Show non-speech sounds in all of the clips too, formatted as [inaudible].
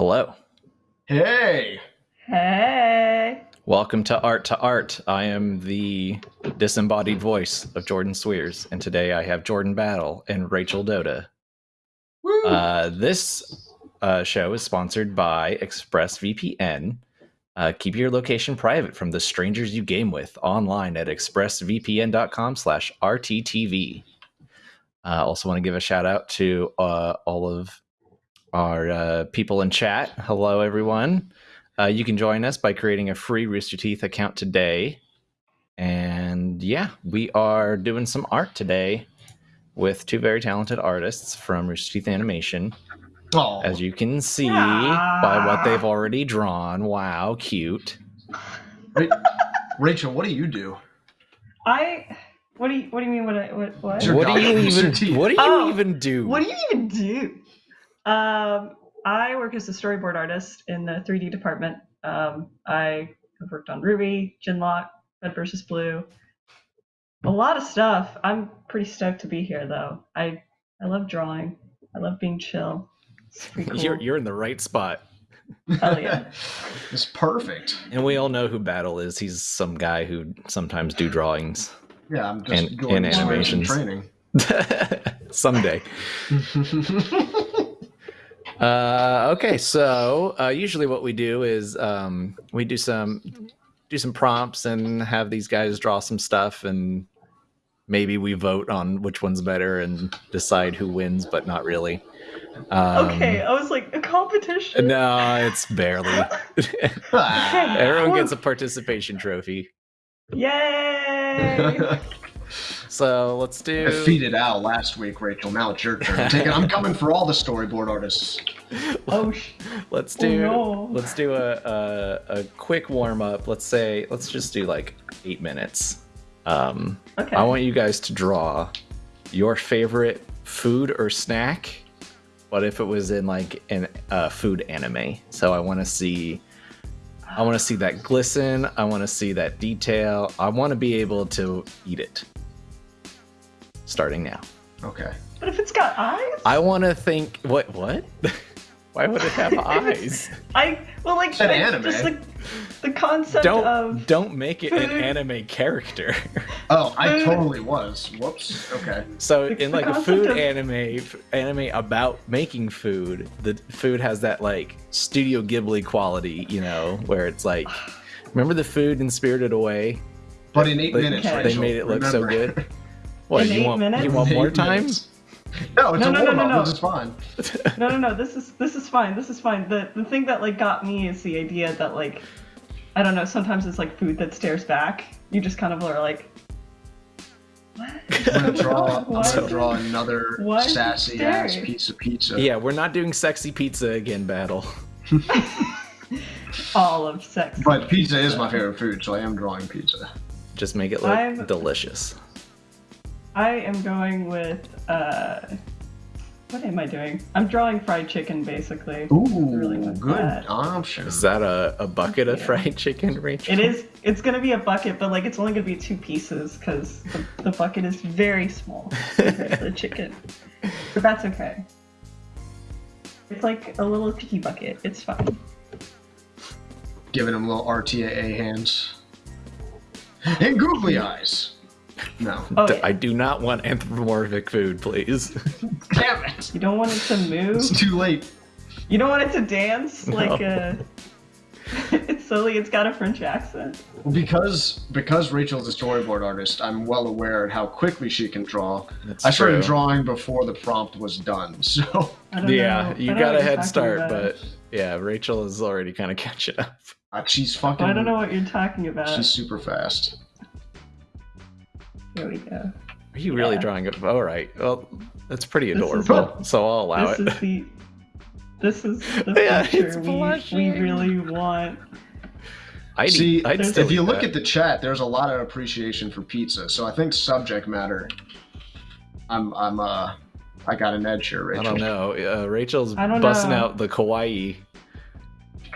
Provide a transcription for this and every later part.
Hello. Hey. Hey. Welcome to Art to Art. I am the disembodied voice of Jordan Cwierz, and today I have Jordan Battle and Rachel Doda. Woo. Uh, this uh, show is sponsored by ExpressVPN. Uh, keep your location private from the strangers you game with online at expressvpn.com slash rttv. Uh, also want to give a shout out to uh, all of our uh, people in chat. Hello, everyone. Uh, you can join us by creating a free Rooster Teeth account today. And yeah, we are doing some art today with two very talented artists from Rooster Teeth Animation. Oh, As you can see by what they've already drawn. Wow, cute. Rachel, what do you do? I. What do you What do you mean? What? I, what? What? What do you even what do you Oh, even do? What do you even do? Um, I work as a storyboard artist in the 3D department. Um, I have worked on RWBY, gen:LOCK, Red versus Blue, a lot of stuff. I'm pretty stoked to be here, though. I I love drawing. I love being chill. It's pretty [laughs] cool. You're you're in the right spot. Hell yeah. [laughs] it's perfect. And we all know who Battle is. He's some guy who sometimes do drawings. Yeah, I'm just And- going and through some animations. training. [laughs] Someday. Uh, okay, so uh, usually what we do is um, we do some do some prompts and have these guys draw some stuff, and maybe we vote on which one's better and decide who wins, but not really. Um, okay, I was like a competition. No, it's barely. [laughs] [laughs] Everyone gets a participation trophy. Yay! [laughs] So let's do. Defeated Al last week, Rachel. Now it's your turn. [laughs] Take it. I'm coming for all the storyboard artists. oh, Let's Oh, do. no. Let's do a, a a quick warm up. Let's say. Let's just do like eight minutes. Um, okay. I want you guys to draw your favorite food or snack. What if it was in like an uh, food anime? So I want to see. I want to see that glisten. I want to see that detail. I want to be able to eat it. Starting now. Okay. But if it's got eyes, I want to think. What? What? [laughs] Why would it have [laughs] eyes? I well like It's an I- anime. just like the concept Don't of don't make it an anime character. [laughs] Oh, I totally was. Whoops. Okay. So The- in like a food of- anime, anime about making food, the food has that like Studio Ghibli quality, you know, where it's like, remember the food in Spirited Away? But in eight They- minutes, they Rachel, made it look so good. What In you eight want? minutes? You want more eight time? minutes. [laughs] No, it's No, a no, no, warm no, up, no. which is fine. no no no this is this is fine this is fine the the thing that like got me is the idea that like I don't know sometimes it's like food that stares back you just kind of are like what [laughs] I'm gonna draw. I'm gonna draw another why sassy ass piece of pizza. Yeah, we're not doing sexy pizza again, battle. [laughs] all of sex But pizza is my favorite food, so I am drawing pizza. Just make it look I'm- delicious. I am going with uh what am I doing I'm drawing fried chicken basically Ooh, Really good that. option. Is that a, a bucket of fried chicken, Rachel? It is. It's gonna be a bucket, but like it's only gonna be two pieces because the, the bucket is very small compared to the chicken. [laughs] But that's okay. It's like a little tiki bucket. It's fine. Giving him little RTAA hands. And googly eyes. No. Oh, D- yeah. I do not want anthropomorphic food, please. Damn it! you don't want it to move. It's too late. You don't want it to dance like No. a. [laughs] it's silly. It's got a French accent. Because because Rachel's a storyboard artist, I'm well aware of how quickly she can draw. That's I started true. drawing before the prompt was done, [laughs] so Yeah, know. you got a head start, about. but yeah, Rachel is already kind of catching up. uh, she's fucking. I don't know what you're talking about. She's super fast. Here we go. Are you really Yeah. drawing it? All right. Well, that's pretty adorable. what- so I'll allow this it. is the. This is [laughs] the Yeah, picture it's we, we really want. I'd See, eat, I'd still if you look that. at the chat, there's a lot of appreciation for pizza. So I think subject matter. I'm I'm uh I got an edge here, Rachel. I don't know. Uh, Rachel's I don't busting know. out the kawaii.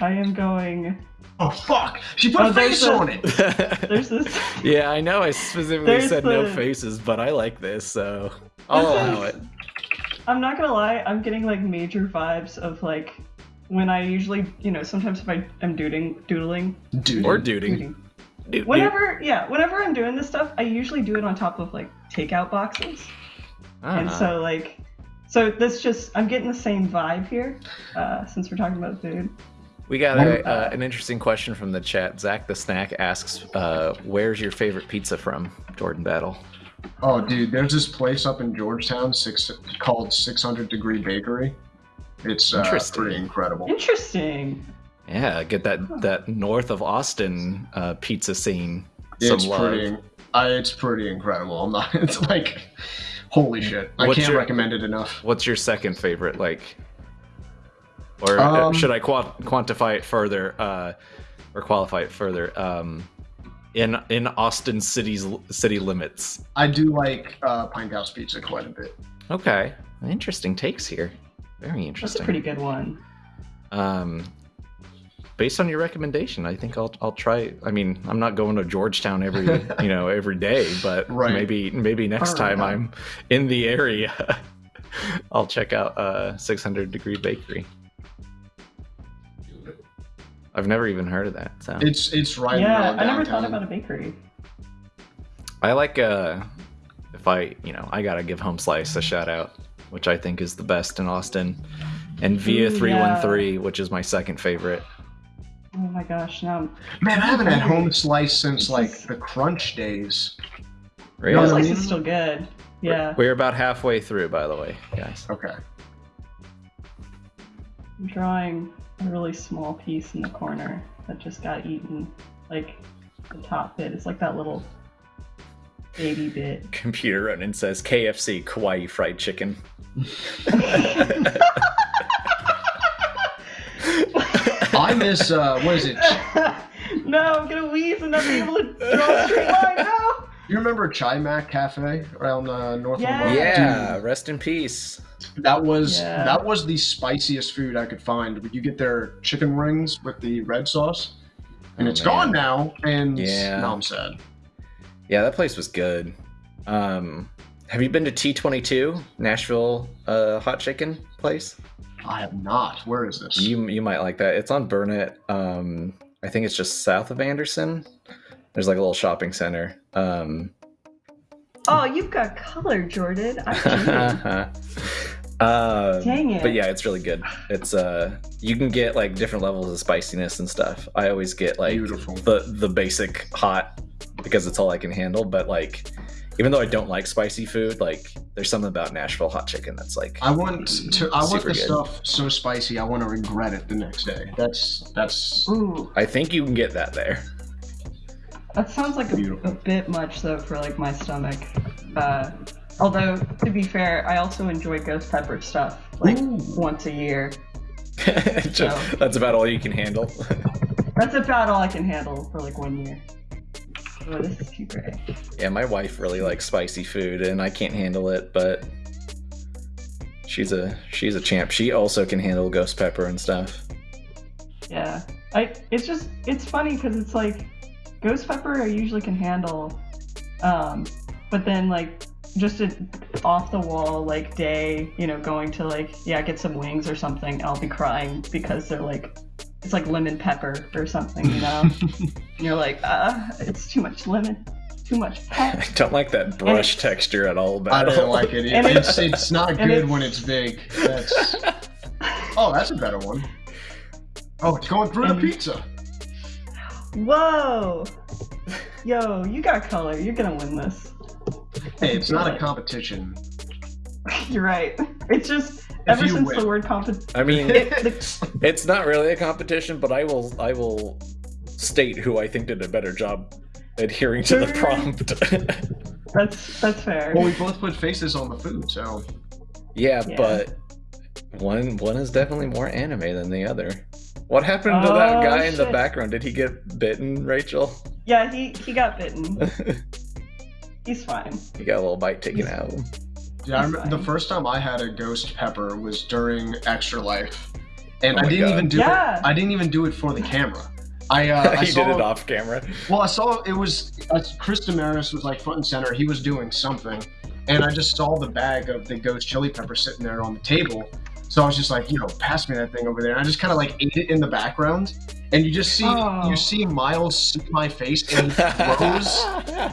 I am going. Oh fuck! She put Oh, a face there's a- on it. [laughs] There's this. yeah, I know. I specifically There's said no faces, but I like this, so I'll allow is- it. I'm not gonna lie. I'm getting like major vibes of like when I usually, you know, sometimes if I am doodling, doodling, Dude. Or duding. doodling, Dude, whenever, yeah, whenever I'm doing this stuff, I usually do it on top of like takeout boxes, and Ah. so like, so this just I'm getting the same vibe here, uh, since we're talking about food. We got a, Uh, an interesting question from the chat. Zach the Snack asks, uh, "Where's your favorite pizza from?" Jordan Battle. Oh, dude, there's this place up in Georgetown six, called 600 Degree Bakery. It's uh, Interesting. pretty incredible. Interesting. Yeah, get that that north of Austin uh, pizza scene. Some It's love. pretty, uh, it's pretty incredible. I'm not. [laughs] It's like, holy shit! I What's can't your- recommend it enough. What's your second favorite? Like, or uh, Um, should I qua- quantify it further, uh, or qualify it further? Um, in in Austin city's city limits. I do like uh, Pinthouse Pizza quite a bit. Okay, interesting takes here. Very interesting. That's a pretty good one. Um, based on your recommendation, I think I'll I'll try. I mean, I'm not going to Georgetown every [laughs] you know every day, but Right. maybe maybe next Alright. time I'm in the area, [laughs] I'll check out uh 600 Degree Bakery. I've never even heard of that. So It's it's right. yeah, around I never thought about a bakery. I like uh if I you know I gotta give Home Slice a shout out, which I think is the best in Austin, and Via Three One Three, which is my second favorite. Oh my gosh, now Man, I haven't had hungry. home slice since like the crunch days. yeah. know what I slice is still good. Yeah, We're about halfway through, by the way, guys. Okay. I'm drawing a really small piece in the corner that just got eaten. Like the top bit. It's like that little baby bit. [laughs] Computer Ronin says KFC Kawaii fried chicken. [laughs] I miss uh, what is it? [laughs] no, I'm gonna wheeze and not be able to draw a straight line. No. You remember Chai Mac Cafe around uh, North Yeah. Lamar? Yeah, rest in peace. That was Yeah. that was the spiciest food I could find. You get their chicken rings with the red sauce, and Oh, it's man. gone now. And Yeah. now I'm sad. Yeah, that place was good. Um, have you been to T22 Nashville uh, hot chicken place? I have not. Where is this? You you might like that. It's on Burnet. Um, I think it's just south of Anderson. There's like a little shopping center. Um, Oh, you've got color, Jordan. I uh, [laughs] Dang it. But yeah, it's really good. It's uh, you can get like different levels of spiciness and stuff. I always get like Beautiful. the the basic hot because it's all I can handle. But like, even though I don't like spicy food, like there's something about Nashville hot chicken that's like I want to. I want the good. stuff so spicy. I want to regret it the next day. That's that's. Ooh, I think you can get that there. That sounds like a, a bit much though for like my stomach. Uh, although to be fair, I also enjoy ghost pepper stuff like Ooh. once a year. [laughs] Just- that's about all you can handle. [laughs] That's about all I can handle for like one year. Oh, this is too gray. yeah, my wife really likes spicy food, and I can't handle it, but she's a she's a champ. She also can handle ghost pepper and stuff. Yeah, I. It's just it's funny because it's like ghost pepper I usually can handle, um, but then like just an off the wall like day, you know, going to like yeah get some wings or something, I'll be crying because they're like it's like lemon pepper or something, you know. and [laughs] you're like, uh, it's too much lemon, too much I don't like that brush it's- texture at all. I About don't like it. It- it's it's not good it's- when it's big. That's. [laughs] Oh, that's a better one. Oh, it's going through the pizza. Whoa, yo, you got color. You're gonna win this. Hey, it's not a competition. [laughs] You're right. It's just If ever since win. the word competition. I mean, [laughs] it's not really a competition, but I will I will state who I think did a better job adhering to the prompt. [laughs] That's that's fair. Well, we both put faces on the food, so yeah, Yeah. but one one is definitely more anime than the other. What happened to that Oh, guy in the background? Did he get bitten, Rachel? Yeah, he he got bitten. [laughs] He's fine. he got a little bite taken out. yeah. I He's remember the first time I had a ghost pepper was during Extra Life, and Oh I didn't God. even do Yeah. it. I didn't even do it for the camera. I uh, [laughs] I he saw, did it off camera. Well, I saw it was uh, Chris Demarais was like front and center. He was doing something, and I just saw the bag of the ghost chili pepper sitting there on the table, So I was just like, you know, pass me that thing over there. And I just kind of like ate it in the background, and you just see Oh. you see Miles see my face and throws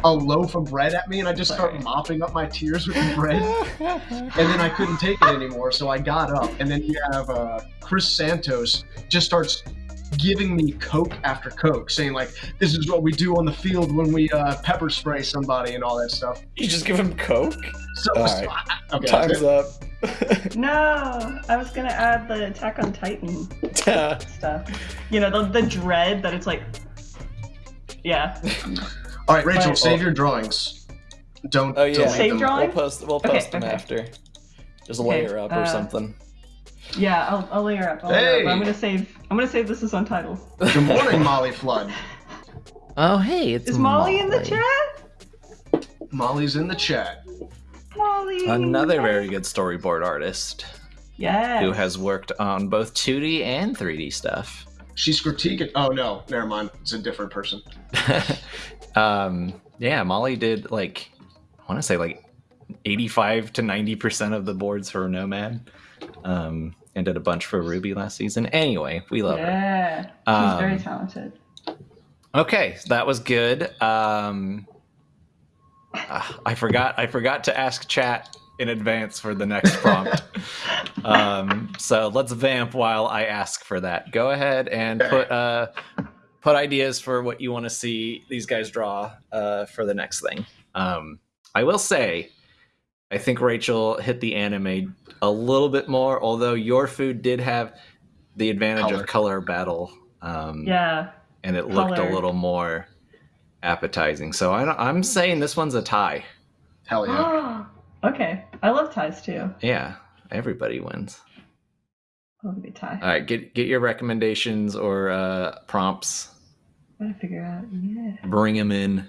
a loaf of bread at me, and I just start mopping up my tears with the bread. and then I couldn't take it anymore, so I got up. And then you have uh, Chris Santos just starts giving me Coke after Coke, saying like, "This is what we do on the field when we uh, pepper spray somebody and all that stuff." You just give him Coke? So, All so right. I- okay, Time's up. [laughs] No, I was gonna add the Attack on Titan stuff. You know, the, the dread that it's like, yeah. All right, Rachel, But- save your drawings. Don't. Oh, yeah. delete Save them. drawing? we'll post we'll Okay, them okay. after. Just Okay, layer up or uh, something. Yeah, I'll, I'll layer up. I'll layer up. Hey. I'm gonna save. I'm gonna save this as untitled. Good morning, Molly Flood. [laughs] Oh hey, it's Is Molly in the chat? Molly's in the chat. Molly. Another very good storyboard artist Yes. who has worked on both 2D and 3D stuff. She's critiquing. Oh no, never mind. It's a different person. [laughs] um, yeah, Molly did like I want to say like 85 to 90 percent of the boards for Nomad, um, and did a bunch for RWBY last season. Anyway, we love her. Yeah. She's Um, very talented. Okay, that was good. Um, ah, I forgot. I forgot to ask chat in advance for the next prompt. [laughs] um, so let's vamp while I ask for that. Go ahead and put uh, put ideas for what you want to see these guys draw uh, for the next thing. Um, I will say, I think Rachel hit the anime a little bit more, although your food did have the advantage Color. of color battle. Um, Yeah. and it looked a little more appetizing. So I, I'm saying this one's a tie. Hell yeah. [gasps] okay. I love ties too. Yeah, everybody wins. Love a good tie. All right, get get your recommendations or uh, prompts. Gotta figure out. Yeah. Bring them in,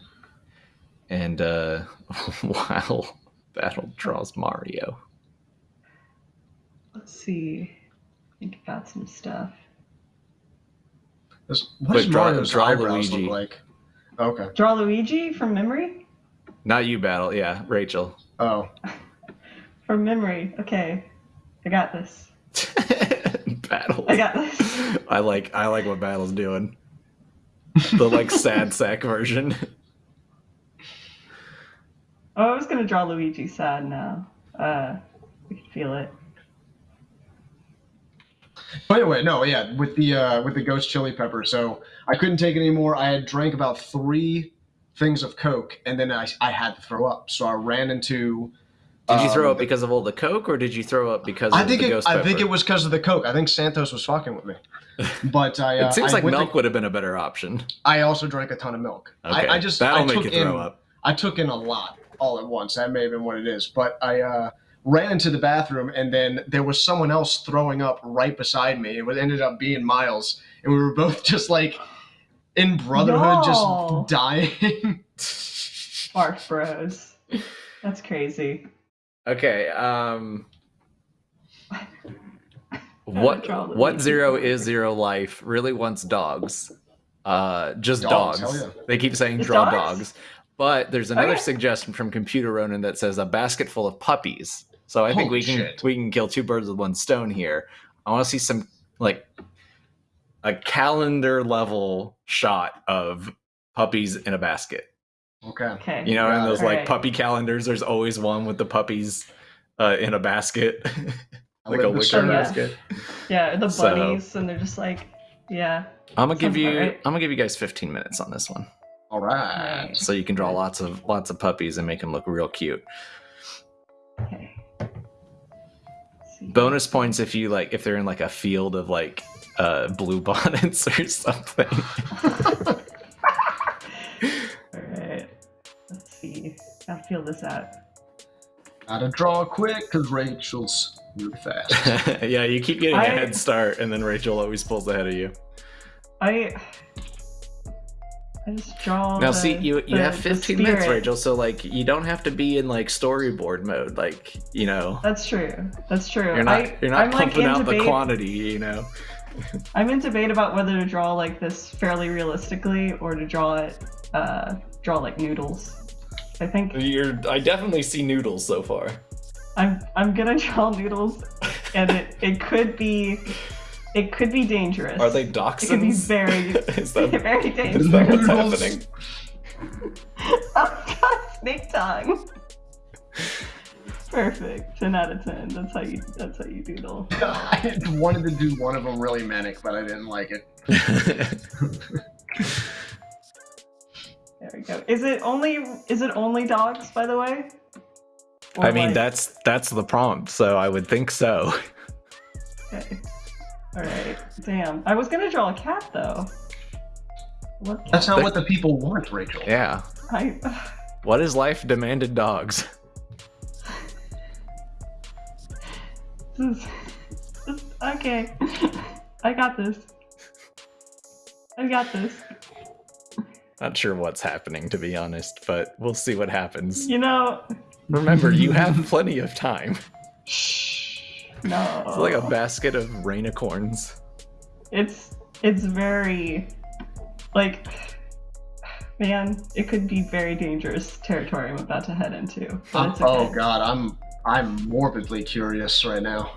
and uh, [laughs] while battle draws Mario. Let's see. Think about some stuff. This- Quick, What does draw- Mario's draw eyebrows Luigi. look like? Okay. Draw Luigi from memory. Not you, battle. Yeah, Rachel. Oh. [laughs] From memory. Okay. I got this. [laughs] battle. I got this. [laughs] I like I like what battle's doing. The like sad sack version. Oh, I was gonna draw Luigi sad now. Uh, we can feel it. By the way, no, yeah, with the uh, with the ghost chili pepper. So I couldn't take it anymore. I had drank about three things of Coke, and then I, I had to throw up. So I ran into. Did you throw um, up because of all the coke, or did you throw up because I think the it, ghost I pepper? think it was because of the Coke. I think Santos was fucking with me. [laughs] But I. Uh, it seems I like milk to- would have been a better option. I also drank a ton of milk. Okay, I, I just that'll I make took you throw in, up. I took in a lot all at once. That may have been what it is. But I uh, ran into the bathroom, and then there was someone else throwing up right beside me. It was- ended up being Miles, and we were both just like in brotherhood, No. just dying. [laughs] Barf Bros. That's crazy. Okay. Um. [laughs] What what zero is zero life really wants dogs? Uh, just Dogs, dogs. yeah. They keep saying Just draw dogs? dogs, but there's another Okay. suggestion from Computer Ronin that says a basket full of puppies. So I think we can shit. we can kill two birds with one stone here. I want to see some like a calendar level shot of puppies in a basket. okay. Okay. You know, in Got those it. like Right. puppy calendars, there's always one with the puppies uh, in a basket, [laughs] I like a live wicker to serve. yeah. basket. Yeah, the So- bunnies, and they're just like, yeah. I'm gonna give you. right. I'm gonna give you guys 15 minutes on this one, All right. Right. so you can draw lots of lots of puppies and make them look real cute. Okay. Let's see. Bonus points if you like if they're in like a field of like uh, blue [laughs] bonnets or something. [laughs] All right. Let's see. I'll feel this out. Gotta draw quick because Rachel's really fast. [laughs] yeah, you keep getting a I- head start, and then Rachel always pulls ahead of you. I. I just draw. Now, the- see, you you the- have 15 minutes. Rachel. So like, you don't have to be in like storyboard mode. Like, you know, That's true. That's true. you're not I, you're not I'm pumping in out the quantity. You know. [laughs] I'm in debate about whether to draw like this fairly realistically or to draw it, uh, draw like noodles. I think You're. I definitely see noodles so far. I'm I'm gonna [laughs] draw noodles and it it could be it could be dangerous. Are they dachshunds? It could be very [laughs] is that [laughs] very is dangerous. that what's happening? [laughs] oh god, snake tongue. Perfect. Ten out of ten. That's how you. That's how you doodle. I wanted to do one of them really manic, but I didn't like it. There we go. Is it only? Is it only dogs? By the way. Or I mean, like- that's that's the prompt, so I would think so. Okay. All right. Damn. I was gonna draw a cat though. What That's cat? not what the people want, Rachel. Yeah. I. [sighs] What is life demanded dogs? [laughs] This is, this, okay. I got this. I got this. Not sure what's happening, to be honest, but we'll see what happens. You know. Remember, you have [laughs] plenty of time. Shh. No. It's like a basket of rainicorns. It's it's very like man, it could be very dangerous territory I'm about to head into. But it's Oh god, I'm I'm morbidly curious right now.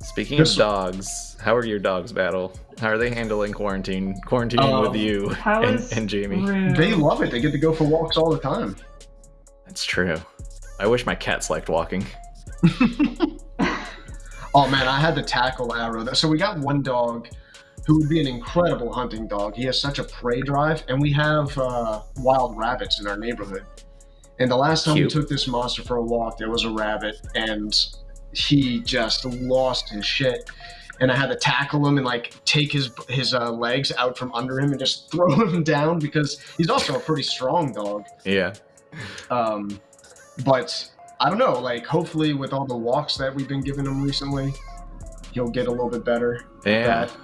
Speaking This- of dogs, how are your dogs, Battle? How are they handling quarantine? Quarantining Um, with you How [laughs] and, is and Jamie. Rue? They love it. They get to go for walks all the time. That's true. I wish my cats liked walking. [laughs] Oh man, I had to tackle Arrow. So we got one dog who would be an incredible hunting dog. He has such a prey drive, and we have uh, wild rabbits in our neighborhood. And the last time Cute. we took this monster for a walk, there was a rabbit, and he just lost his shit. And I had to tackle him and like take his his uh, legs out from under him and just [laughs] throw him down because he's also a pretty strong dog. Yeah. Um, but I don't know. Like, hopefully, with all the walks that we've been giving him recently, he'll get a little bit better. Yeah. that.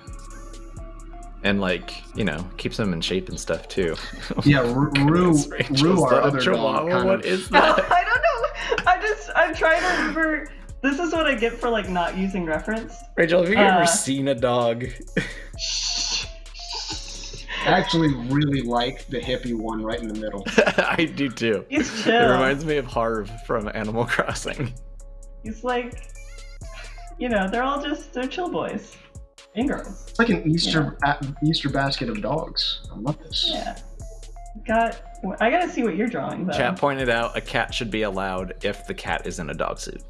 And like, you know, keeps him in shape and stuff too. [laughs] Yeah, Ru, [laughs] Ru, Goodness, Rachel, Ru is our [laughs] that other chihuahua? kind What of. is I don't know. I just I'm trying to remember this is what I get for like not using reference. Rachel, have you Uh, ever seen a dog? I actually really like the hippie one right in the middle. [laughs] I do too. He's It reminds me of Harv from Animal [laughs] Crossing. He's like you know, they're all just they're chill boys. And girls. It's like an Easter a- Easter basket of dogs. I love this. Yeah. Got I gotta see what you're drawing though. Chat pointed out a cat should be allowed if the cat is in a dog suit.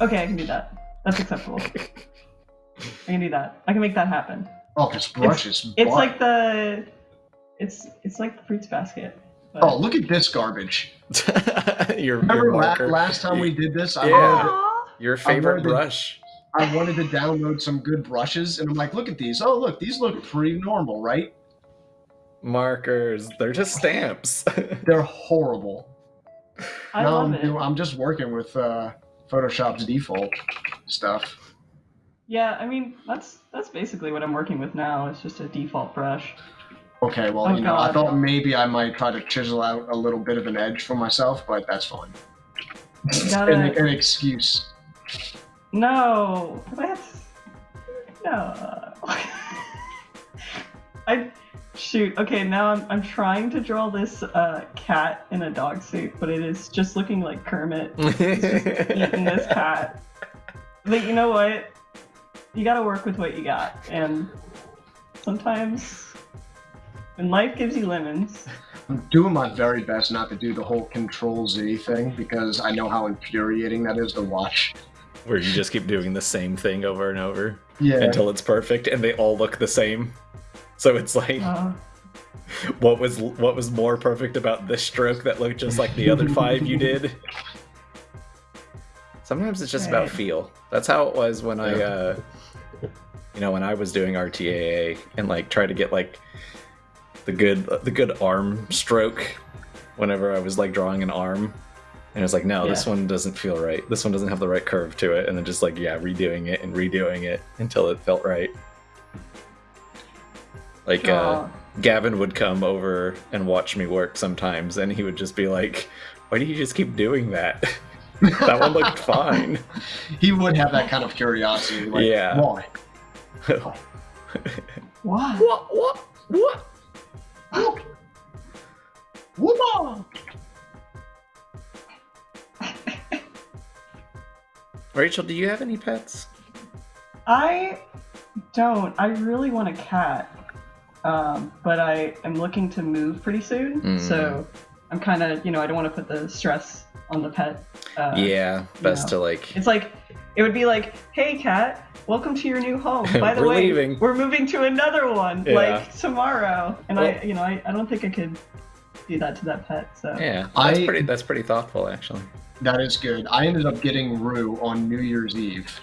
Okay, I can do that. That's acceptable. [laughs] I can do that. I can make that happen. Oh, this brush is. It's butt. like the it's it's like the fruits basket. but- Oh, look at this garbage. [laughs] your your Remember la- marker. last time we did this? I Yeah. wanted, your favorite wanted to- brush. I wanted to download some good brushes, and I'm like, look at these. Oh, look, these look pretty normal, right? Markers. They're just stamps. [laughs] They're horrible. I now love I'm, it. I'm just working with uh, Photoshop's default stuff. Yeah, I mean that's that's basically what I'm working with now. It's just a default brush. Okay, well, Oh, you know, I thought maybe I might try to chisel out a little bit of an edge for myself, but that's fine. Gotta- an, an excuse. No, 'cause I have no. [laughs] I shoot. Okay, now I'm I'm trying to draw this uh, cat in a dog suit, but it is just looking like Kermit [laughs] eating this cat. But you know what? You gotta work with what you got, and sometimes when life gives you lemons, I'm doing my very best not to do the whole Control Z thing because I know how infuriating that is to watch. Where you just keep doing the same thing over and over Yeah. until it's perfect and they all look the same. So it's like uh, what was what was more perfect about this stroke that looked just like the other five you did? Sometimes it's just about feel. That's how it was when I uh you know, when I was doing RTAA and like try to get like the good the good arm stroke whenever I was like drawing an arm. And it was like, no, this one doesn't feel right. This one doesn't have the right curve to it. And then just like, yeah, redoing it and redoing it until it felt right. Like, uh. Gavin would come over and watch me work sometimes, and he would just be like, "Why do you just keep doing that? [laughs] that one looked [laughs] fine." he would have that kind of curiosity. Like, Yeah. Why? What? what? What? What? Whoa! [laughs] Rachel, do you have any pets? I don't. I really want a cat, um, but I am looking to move pretty soon, Mm. so I'm kind of, you know, I don't want to put the stress on the pet. Uh, yeah, best know. to like. It's like it would be like, "Hey, cat, welcome to your new home. [laughs] By the We're way, leaving." we're moving to another one, Yeah. like tomorrow." And I, you know, I, I don't think I could do that to that pet. So Yeah, that's I- pretty. That's pretty thoughtful, actually. That is good. I ended up getting Rue on New Year's Eve.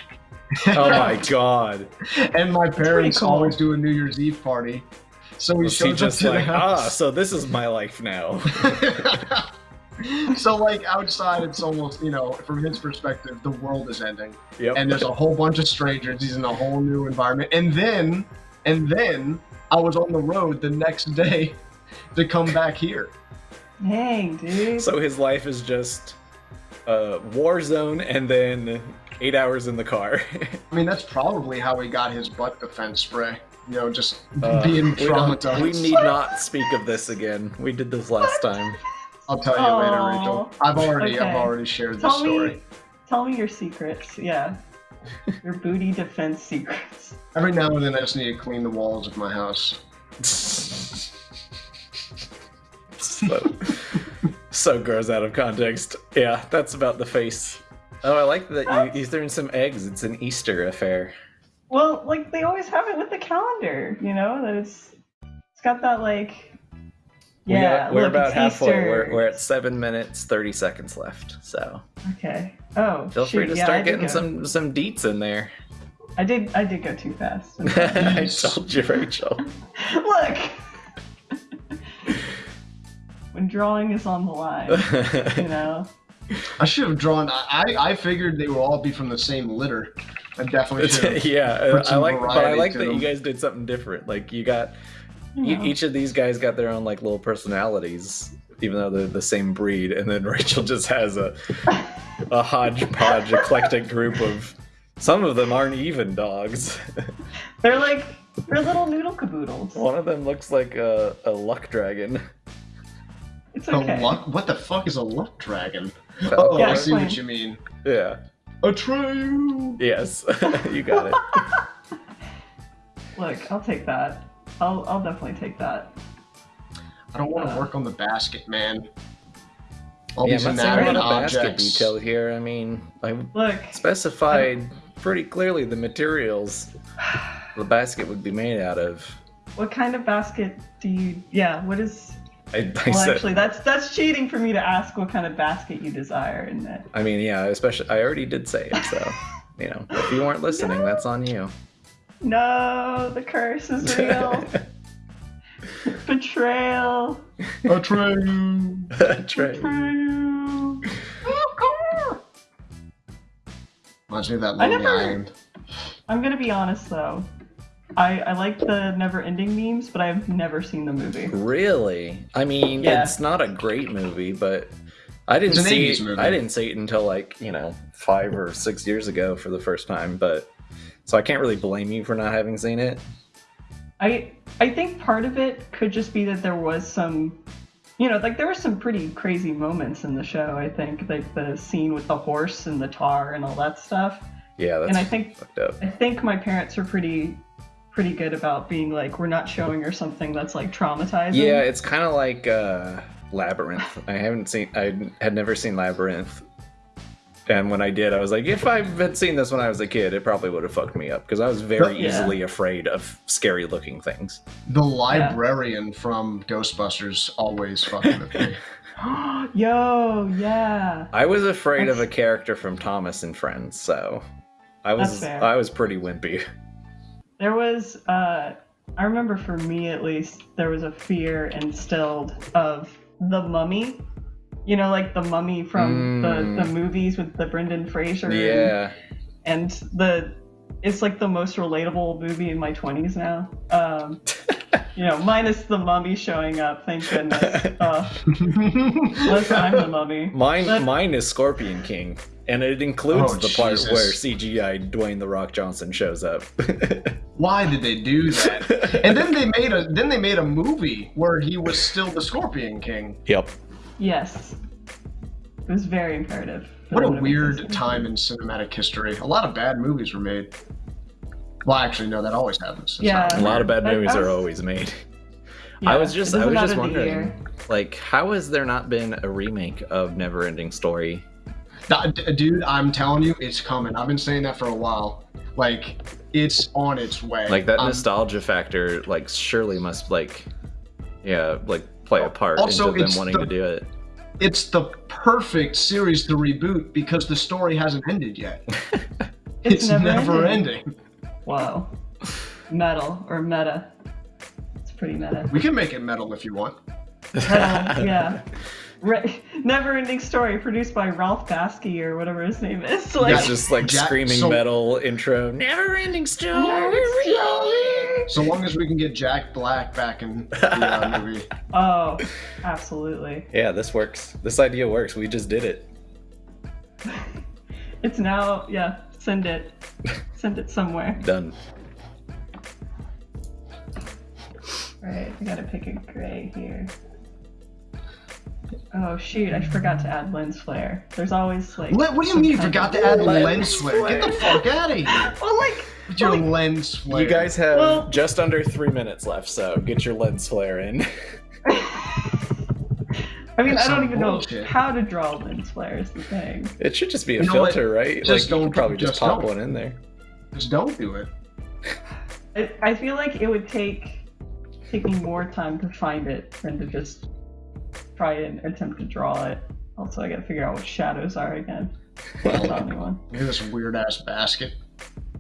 Oh [laughs] my god! and my parents cool. always do a New Year's Eve party. So he Was he shows up just to like, the ah, so this is my life now? [laughs] [laughs] so like outside it's almost you know from his perspective the world is ending Yep. and there's a whole bunch of strangers he's in a whole new environment and then and then i was on the road the next day [laughs] to come back here dang, dude. so his life is just a war zone, and then eight hours in the car. [laughs] i mean that's probably how he got his butt defense spray you know just Uh, being we traumatized We need not speak of this again. We did this last time. I'll tell you later rachel i've already i've already shared the tell story me, tell me your secrets. Yeah, your booty defense secrets. every now and then i just need to clean the walls of my house so, so gross out of context. Yeah, that's about the face. Oh, I like that you, you threw in some eggs. It's an Easter affair. Well, like they always have it with the calendar, you know, that it's it's got that like We yeah. got- we're look, about halfway. Easter. We're, we're at seven minutes, thirty seconds left. So okay. Oh, feel shoot, free to yeah, start getting go- some some deets in there. I did. I did go too fast. [laughs] I told you, Rachel. [laughs] look. [laughs] when drawing is on the line, you know. I should have drawn. I I figured they would all be from the same litter. I definitely should. yeah, I some like, but I like to that you guys did something different. Like you got you E- each of these guys got their own like little personalities, even though they're the same breed. And then [laughs] Rachel just has a a hodgepodge, eclectic group of. Some of them aren't even dogs. [laughs] They're like they're little noodle caboodles. One of them looks like a, a luck dragon. It's The okay. luck? What the fuck is a luck dragon? Oh, Yeah, I see what you mean. Yeah. Atreyu. Yes, [laughs] you got it. Look, I'll take that. I'll I'll definitely take that. I don't want to Uh. work on the basket, man. All yeah, these I'm not seeing a inanimate lot of basket objects. detail here. I mean, I Look, specified pretty clearly the materials the basket would be made out of. what kind of basket do you? Yeah, what is? I, I Well, said, actually, that's that's cheating for me to ask what kind of basket you desire in it. I mean, yeah, especially I already did say it, so you know, if you weren't listening, [laughs] that's on you. No, the curse is real. [laughs] Betrayal. [laughs] Betrayal. Trey. Betrayal. Reminds me of that I Lonely never- Island. I'm gonna be honest though. I, I like the never-ending memes, but I've never seen the movie. Really? I mean, Yeah. it's not a great movie, but I didn't see it. movie. I didn't see it until like you know five or six years ago for the first time. But so I can't really blame you for not having seen it. I I think part of it could just be that there was some, you know, like there were some pretty crazy moments in the show. I think like the scene with the horse and the tar and all that stuff. Yeah, that's and I think fucked up. I think my parents are pretty pretty good about being like we're not showing her something that's like traumatizing. Yeah, it's kind of like uh, Labyrinth. I haven't seen. I had never seen Labyrinth, and when I did, I was like, if I had seen this when I was a kid, it probably would have fucked me up because I was very Yeah. easily afraid of scary-looking things. The librarian from Ghostbusters always fucking with me. [laughs] [gasps] Yo, yeah. I was afraid of a character from Thomas and Friends, so I was I was pretty wimpy. There was, uh, I remember for me at least, there was a fear instilled of the mummy. You know, like the mummy from Mm. the, the movies with the Brendan Fraser. and- Yeah, And the, it's like the most relatable movie in my 20s now. Um, [laughs] you know, minus the mummy showing up, thank goodness. [laughs] Uh, unless I'm the mummy. mine But- mine is Scorpion King, and it includes Oh, the part Jesus. where CGI Dwayne the Rock Johnson shows up. [laughs] Why did they do that? And then they made a then they made a movie where he was still the Scorpion King. yep. Yes. It was very imperative. What a I'm gonna make weird time in cinematic history. A lot of bad movies were made. Well, actually, no, that always happens. It's Yeah. A lot of bad I- I movies are always made. I was just I was just wondering, like, how has there not been a remake of Neverending Story? Dude, I'm telling you, it's coming. I've been saying that for a while. Like, it's on its way. Like that Um, nostalgia factor, like surely must like, yeah, like play a part Also, into them it's wanting the- to do it. It's the perfect series to reboot because the story hasn't ended yet. [laughs] It's, It's, never, never, ending. ending. Wow. Metal or meta. It's pretty meta. We can make it metal if you want. Yeah. [laughs] Re- [laughs] Never ending story produced by Ralph Baskey or whatever his name is. [laughs] Like, it's just like Jack- screaming so- metal intro. Never-ending story. So long as we can get Jack Black back in the uh, movie. [laughs] oh, absolutely. Yeah, this works. This idea works. We just did it. It's now, yeah, send it. Send it somewhere. Done. Alright, I gotta pick a gray here. Oh shoot, I forgot to add lens flare. There's always like. What, what do you mean you forgot to add Lens lens flare? Get the fuck out of here [laughs] Well, like. with your Like- lens flare. You guys have Well- just under three minutes left, so get your lens flare in. [laughs] I mean, That's I don't some even know how to draw lens flare is the thing. It should just be a You know what? filter, right? Just like don't- could probably just, just pop don't. one in there. Just don't do it. I, I feel like it would take taking more time to find it than to just try and attempt to draw it. Also, I gotta figure out what shadows are again. Hold on, anyone. [laughs] Look at this weird ass basket.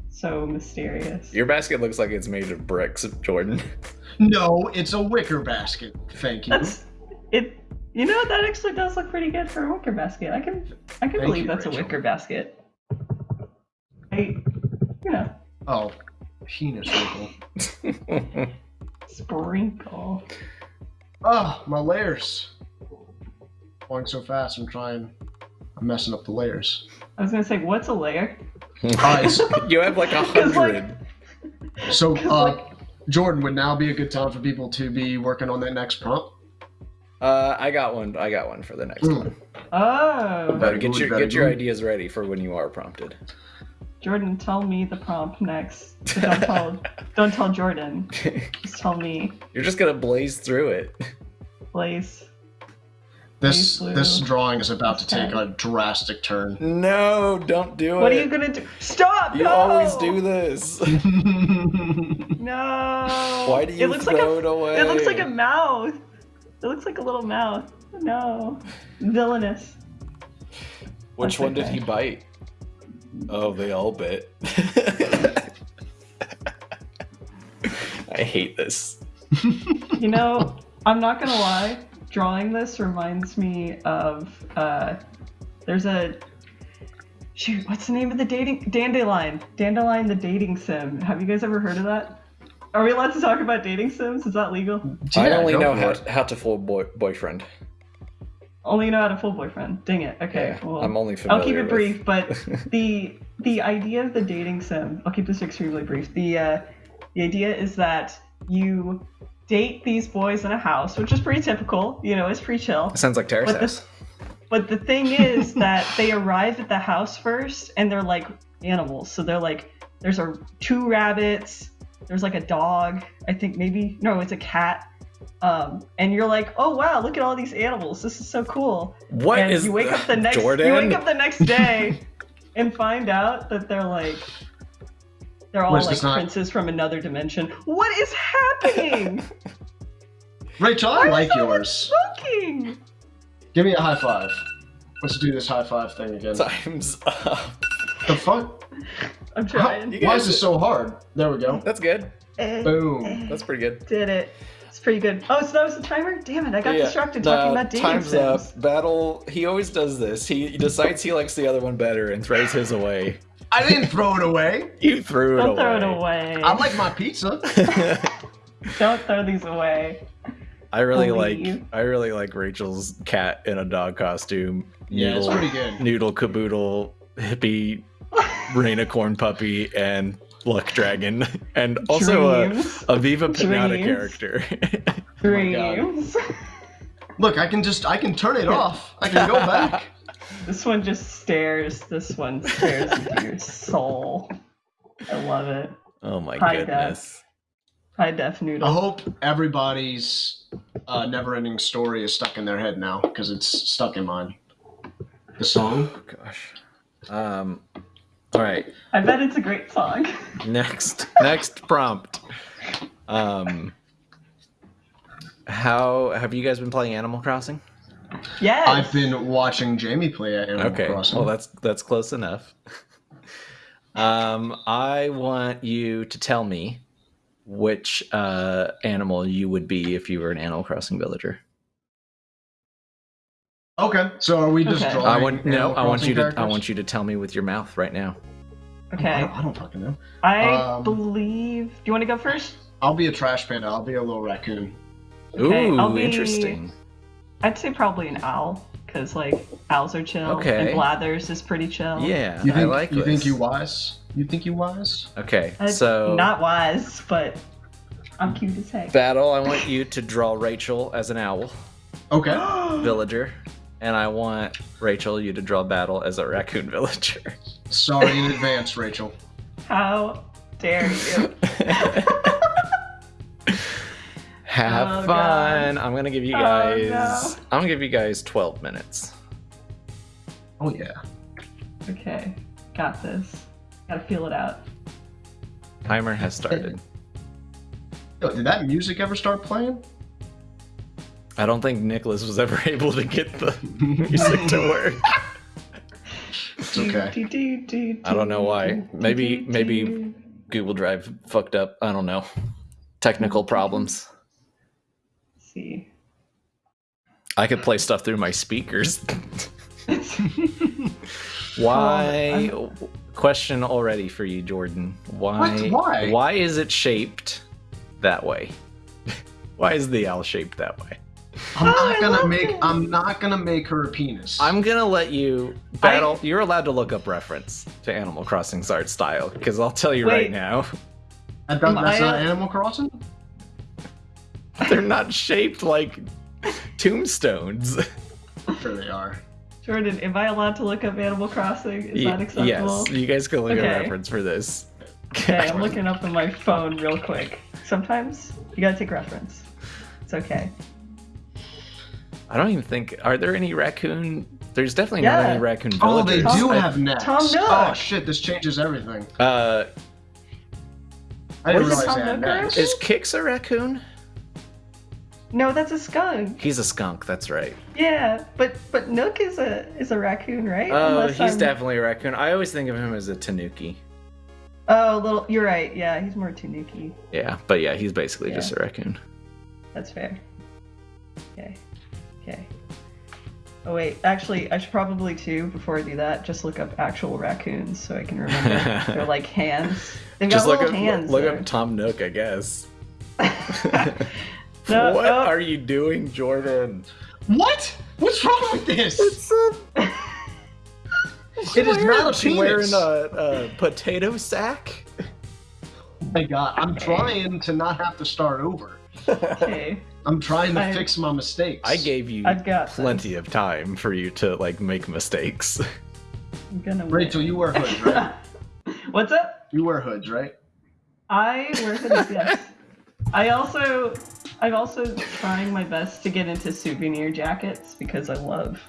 So mysterious. Your basket looks like it's made of bricks, Jordan. [laughs] No, it's a wicker basket. Thank you. That's it. You know that actually does look pretty good for a wicker basket. I can I can Thank believe you, that's Rachel. a wicker basket. I, you know, Oh, penis wrinkle. [laughs] sprinkle. Oh, my layers. Going so fast, I'm trying. I'm messing up the layers. I was gonna say, what's a layer? [laughs] Alright, [laughs] you have like a 'Cause, like- hundred. so [laughs] 'Cause, uh, like- Jordan would now be a good time for people to be working on that next prompt. Uh, I got one. I got one for the next Hmm. one. Oh, Very But get your get your ideas ready for when you are prompted. Jordan, tell me the prompt next. But don't tell, don't tell Jordan. Just tell me, You're just gonna blaze through it. Blaze. This this drawing is about to take a drastic turn. No, don't do it. What are you gonna do? Stop! You no! always do this. [laughs] No. Why do you it looks like throw a, it away? It looks like a mouth. It looks like a little mouth. No. Villainous. Which That's one did he bite? Oh, they all bit. [laughs] I hate this. You know, I'm not gonna lie. Drawing this reminds me of uh, there's a shoot. What's the name of the dating Dandelion? Dandelion, the dating sim. Have you guys ever heard of that? Are we allowed to talk about dating sims? Is that legal? I Yeah, only know how, it. how to fool boy, boyfriend. Only know Hatoful Boyfriend. Dang it. Okay. Yeah, well, I'm only familiar. I'll keep it with- brief, but [laughs] the the idea of the dating sim i'll keep this extremely brief the uh the idea is that you date these boys in a house which is pretty typical you know it's pretty chill. Sounds like Terrace But House. this- but the thing is [laughs] that they arrive at the house first and they're like animals. So they're like there's a two rabbits there's like a dog i think maybe no it's a cat. Um, and you're like oh wow look at all these animals. This is so cool. What and is you wake up the [laughs] next Jordan? you wake up the next day [laughs] and find out that they're like they're all What is like princes from another dimension. What is happening? [laughs] Rachel, I Why is like someone yours. Smoking. Give me a high five. Let's do this high five thing again. Times up. The fuck? I'm trying. You why is this so hard? There we go. That's good. Eh, Boom. eh, That's pretty good. Did it. It's pretty good. Oh, so that was the timer? Damn it, I got Yeah, distracted no, talking about dating times sims. up. Battle. He always does this. He, he decides he likes the other one better and throws his away. I didn't throw it away. [laughs] You threw it Don't away. throw it away. I like my pizza. [laughs] Don't throw these away. I really Believe. like. I really like Rachel's cat in a dog costume. Yeah, it's pretty good. noodle caboodle hippie [laughs] rainicorn puppy and luck dragon and also a, Dreams. a Viva Pinata Dreams. character. Oh my Dreams. Look, I can just I can turn it off. I can go back. This one just stares. This one stares into your [laughs] soul. I love it. Oh my Hi, Dad. goodness. High def noodle. I hope everybody's uh, never-ending story is stuck in their head now because it's stuck in mine. The song. Oh gosh. Um. All right. I bet it's a great song. [laughs] Next. Next prompt. Um. How have you guys been playing Animal Crossing? Yes. I've been watching Jamie play Animal Crossing. Okay. Crossing. Well, that's that's close enough. [laughs] Um, I want you to tell me which uh, animal you would be if you were an Animal Crossing villager. okay. So are we just Okay. drawing? I want no. Animal I want Crossing you to. I want you to tell me with your mouth right now. I Okay. don't, I don't fucking know. I Um, believe. Do you want to go first? I'll be a trash panda. I'll be a little raccoon. Okay, Ooh, I'll be- interesting. I'd say probably an owl, because like owls are chill. Okay. And Blathers is pretty chill. Yeah, You think, I like You this. think you wise? You think you wise? Okay, Uh, so not wise, but I'm cute as heck. battle. I want you to draw Rachel as an owl Okay. [gasps] villager, and I want Rachel you to draw battle as a raccoon villager. Sorry in advance, Rachel. How dare you? [laughs] Have Oh, fun. I'm gonna give you Oh, guys. no. I'm gonna give you guys 12 minutes. Oh yeah. okay, got this. Gotta feel it out. Timer has started. Yo, did that music ever start playing? I don't think Nicholas was ever [laughs] able to get the [laughs] music to work. It's okay. I don't know why. Maybe- maybe- Google Drive fucked up. I don't know. Technical problems. See. I could play stuff through my speakers. Oh, [laughs] Why? Question already for you, Jordan. Why? What? Why? Why is it shaped that way? [laughs] Why is the owl shaped that way? I'm Oh, not I gonna make. it. I'm not gonna make her a penis. I'm gonna let you battle. You're allowed to look up reference to Animal Crossing's art style because I'll tell you right now, I thought Am that's I not Animal Crossing. They're not shaped like tombstones. Sure they are. Jordan, am I allowed to look up Animal Crossing? Is Y- that acceptable? yes, you guys can look at Okay. reference for this. Okay, I'm looking up on my phone real quick. Sometimes you gotta take reference. It's okay. I don't even think. Are there any raccoon? There's definitely not Yeah. any raccoon Oh, they villagers. do I- have necks. Tom Nook. Oh shit! This changes everything. Uh, I didn't What is realize Tom had Nook necks. is Kicks a raccoon? No, that's a skunk. He's a skunk. That's right. Yeah, but but Nook is a is a raccoon, right? Oh, Unless he's I'm- definitely a raccoon. I always think of him as a tanuki. Oh, little. You're right. Yeah, he's more Tanuki. Yeah, but yeah, he's basically Yeah. just a raccoon. That's fair. Okay. Okay. Oh wait, actually, I should probably too before I do that just look up actual raccoons so I can remember. [laughs] They're like hands. They've got Just look little up, hands. look there. up Tom Nook, I guess. [laughs] [laughs] No, what no. are you doing, Jordan? What? What's wrong with this? a, It is not a she penis. wearing a, a potato sack? Oh my god! I'm trying to not have to start over. Okay. I'm trying to I- fix my mistakes. I gave you I've got plenty of time for you to like make mistakes. [laughs] I'm gonna. win. Rachel, you wear hoods, right? [laughs] What's up? You wear hoods, right? I wear hoods, Yes. I also, I'm also trying my best to get into souvenir jackets because I love.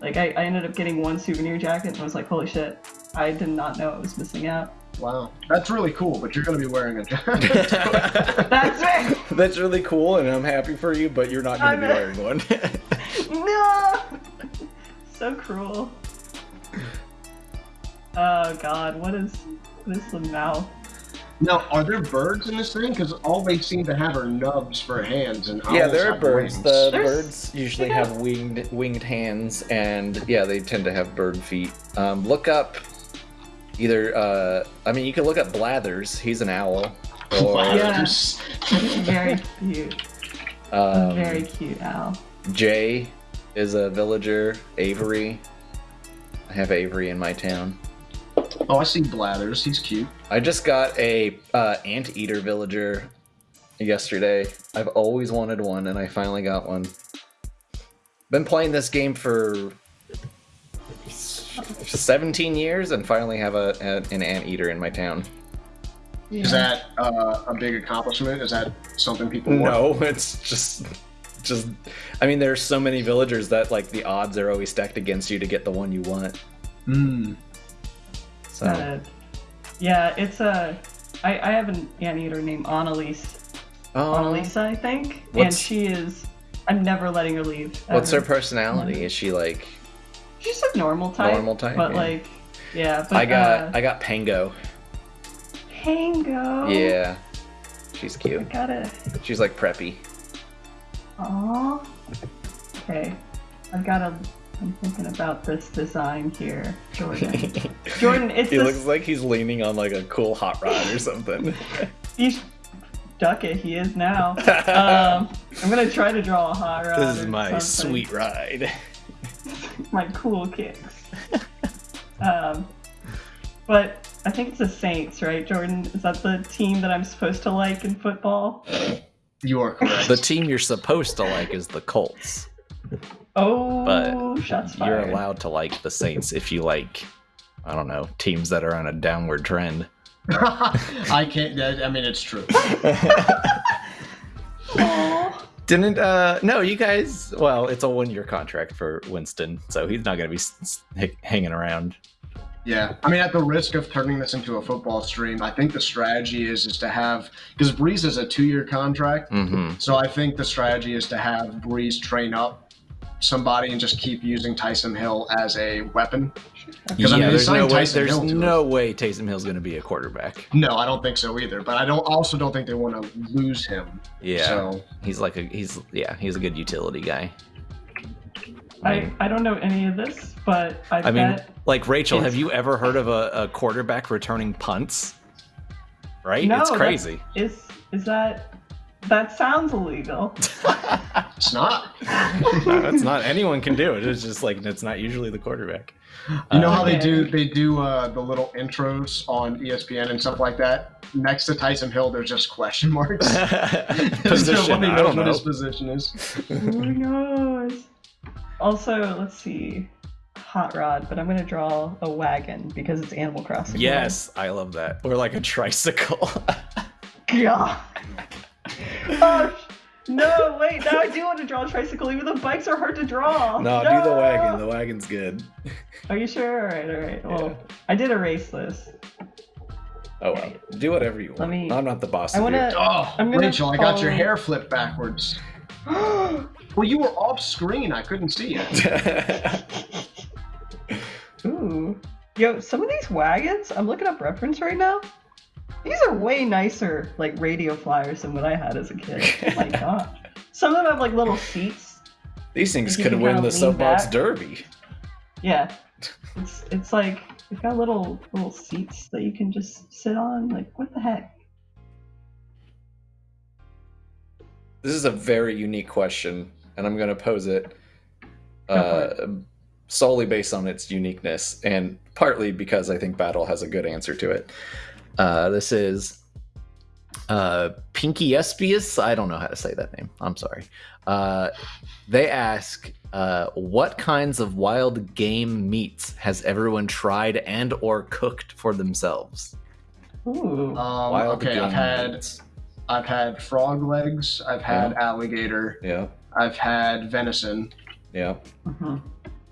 Like I, I ended up getting one souvenir jacket and I was like, holy shit! I did not know I was missing out. Wow, that's really cool. But you're gonna be wearing a jacket. [laughs] That's right. That's really cool, and I'm happy for you, but you're not going to be wearing one. [laughs] No. So cruel. Oh god, what is what is the mouth? Now, are there birds in this thing? Because all they seem to have are nubs for hands, and yeah, there are birds. wings. The There's- birds usually they got- have winged winged hands, and yeah, they tend to have bird feet. Um, look up either. Uh, I mean, you can look up Blathers. He's an owl. [laughs] Or Wow, Yeah. just- Very cute. um, very cute owl. Jay is a villager. Avery. I have Avery in my town. Oh, I see Blathers. He's cute. I just got a uh, anteater villager yesterday. I've always wanted one, and I finally got one. Been playing this game for 17 years and finally have a, a an anteater in my town. Is that uh, a big accomplishment? Is that something people want? No, [laughs] it's just just I mean there's so many villagers that like the odds are always stacked against you to get the one you want. Mm. So Uh, yeah, it's a. I, I have an anteater named Annalise. oh, Annalisa, I think, and she is. I'm never letting her leave. what's her ever. personality? Is she like She's a normal type. Normal type, but yeah. like, yeah. But I got uh, I got Pango. Pango. Yeah. She's cute. I gotta. She's like preppy. Aw. Okay. I've gotta. I'm thinking about this design here, Jordan. [laughs] Jordan, it's he this. looks like he's leaning on like a cool hot rod or something. You sh- duck it. He is now. [laughs] um, I'm gonna try to draw a hot rod. this is my something. sweet ride. [laughs] my cool kicks. um, but I think it's the Saints, right, Jordan? Is that the team that I'm supposed to like in football? You are correct. The team you're supposed to like is the Colts. Oh, But shots You're allowed to like the Saints if you like, I don't know, teams that are on a downward trend. [laughs] I can't. I mean, it's true. [laughs] Didn't uh no, you guys. Well, it's a one-year contract for Winston, so he's not gonna be s- s- h- hanging around. Yeah, I mean, at the risk of turning this into a football stream, I think the strategy is is to have because Brees is a two-year contract, Mm-hmm. so I think the strategy is to have Brees train up somebody and just keep using Taysom Hill as a weapon. Yeah, Because I mean, there's no signed way. Tyson There's Hill no way Taysom Hill's gonna be a quarterback. No, I don't think so either. But I don't also don't think they want to lose him. Yeah, So he's like a he's yeah he's a good utility guy. I, I don't know any of this, but I, I mean, like Rachel, have you ever heard of a, a quarterback returning punts? Right? No, it's crazy. is is that that sounds illegal. [laughs] it's not. no, it's not. Anyone can do it. It's just like it's not usually the quarterback. You know Uh, how they do they do uh, the little intros on ESPN and stuff like that. Next to Taysom Hill, there's just question [laughs] marks. position. Nobody I knows don't what his position is. Who knows? Also, let's see. Hot rod, but I'm gonna draw a wagon because it's Animal Crossing. Yes, I love that. Or like a tricycle. [laughs] Yeah. [laughs] oh, no, wait, now I do want to draw a tricycle, even though bikes are hard to draw. no, do the wagon. The wagon's good. Are you sure? Alright, alright. Well, Yeah. I did erase this. Oh well. Do whatever you want. Let me- I'm not the boss. I of you. wanna- Oh, I'm Rachel, I got your follow- hair flipped backwards. [gasps] Well, you were off screen. I couldn't see it. [laughs] Ooh. Yo, some of these wagons, I'm looking up reference right now. These are way nicer, like radio flyers than what I had as a kid. Oh my [laughs] god. Some of them have like little seats. These things could win the soapbox derby. Yeah. It's it's like they've got little little seats that you can just sit on. Like what the heck? This is a very unique question, and I'm going to pose it uh, solely based on its uniqueness, and partly because I think Battle has a good answer to it. Uh, this is uh, Pinky Espius. I don't know how to say that name. I'm sorry. Uh, they ask, uh, "What kinds of wild game meats has everyone tried and or cooked for themselves?" Ooh. Um, wild okay, game I've had meats. I've had frog legs. I've had Yeah. alligator. Yeah, I've had venison. yeah. Mhm.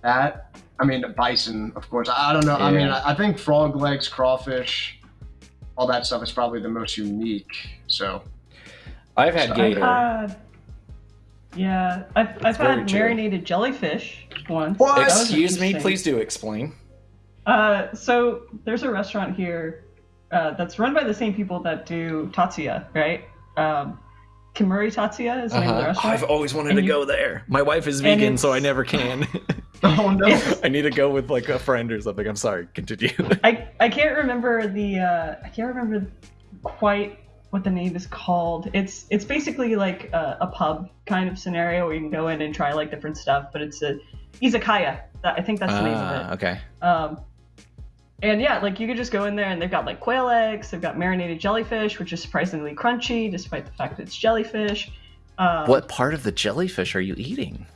That I mean bison, of course. I, I don't know. I mean, I, I think frog legs, crawfish, all that stuff is probably the most unique. So I've had So- I've had. Yeah, I've, I've had true. marinated jellyfish once. What? Excuse me, please do explain. Uh, so there's a restaurant here uh, that's run by the same people that do Tatsuya, right? Um, Kemuri Tatsuya is the name of the Uh-huh. restaurant. I've always wanted And to you- go there. My wife is vegan, so I never can. [laughs] [laughs] oh no. I need to go with like a friend or something. I'm sorry. Continue. [laughs] I I can't remember the uh, I can't remember quite what the name is called. It's it's basically like a, a pub kind of scenario where you can go in and try like different stuff, but it's a izakaya. That, I think that's the name of it. Ah, okay. Um, and yeah, like you could just go in there and they've got like quail eggs, they've got marinated jellyfish, which is surprisingly crunchy despite the fact that it's jellyfish. Um, What part of the jellyfish are you eating?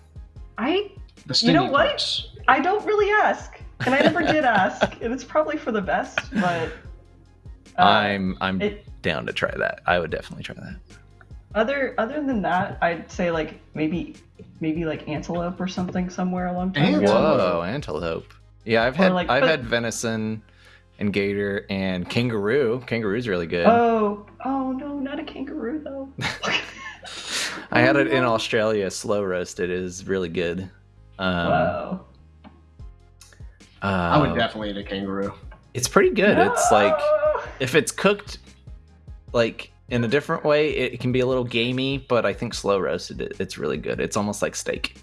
I The You know what? parts. I don't really ask. and I never did ask, and it's probably for the best. But uh, I'm I'm it, down to try that. I would definitely try that. other other than that, I'd say like maybe maybe like antelope or something somewhere along time ago. Antelope? Whoa, antelope. Yeah, I've Or had like- I've but- had venison and gator and kangaroo. Kangaroo's really good. Oh, oh no, not a kangaroo though. [laughs] I had it in. [laughs] Australia, slow roasted. It is really good. Um, wow. I would uh, definitely eat a kangaroo. It's pretty good. It's like if it's cooked like in a different way, it can be a little gamey, but I think slow roasted, it, it's really good. It's almost like steak.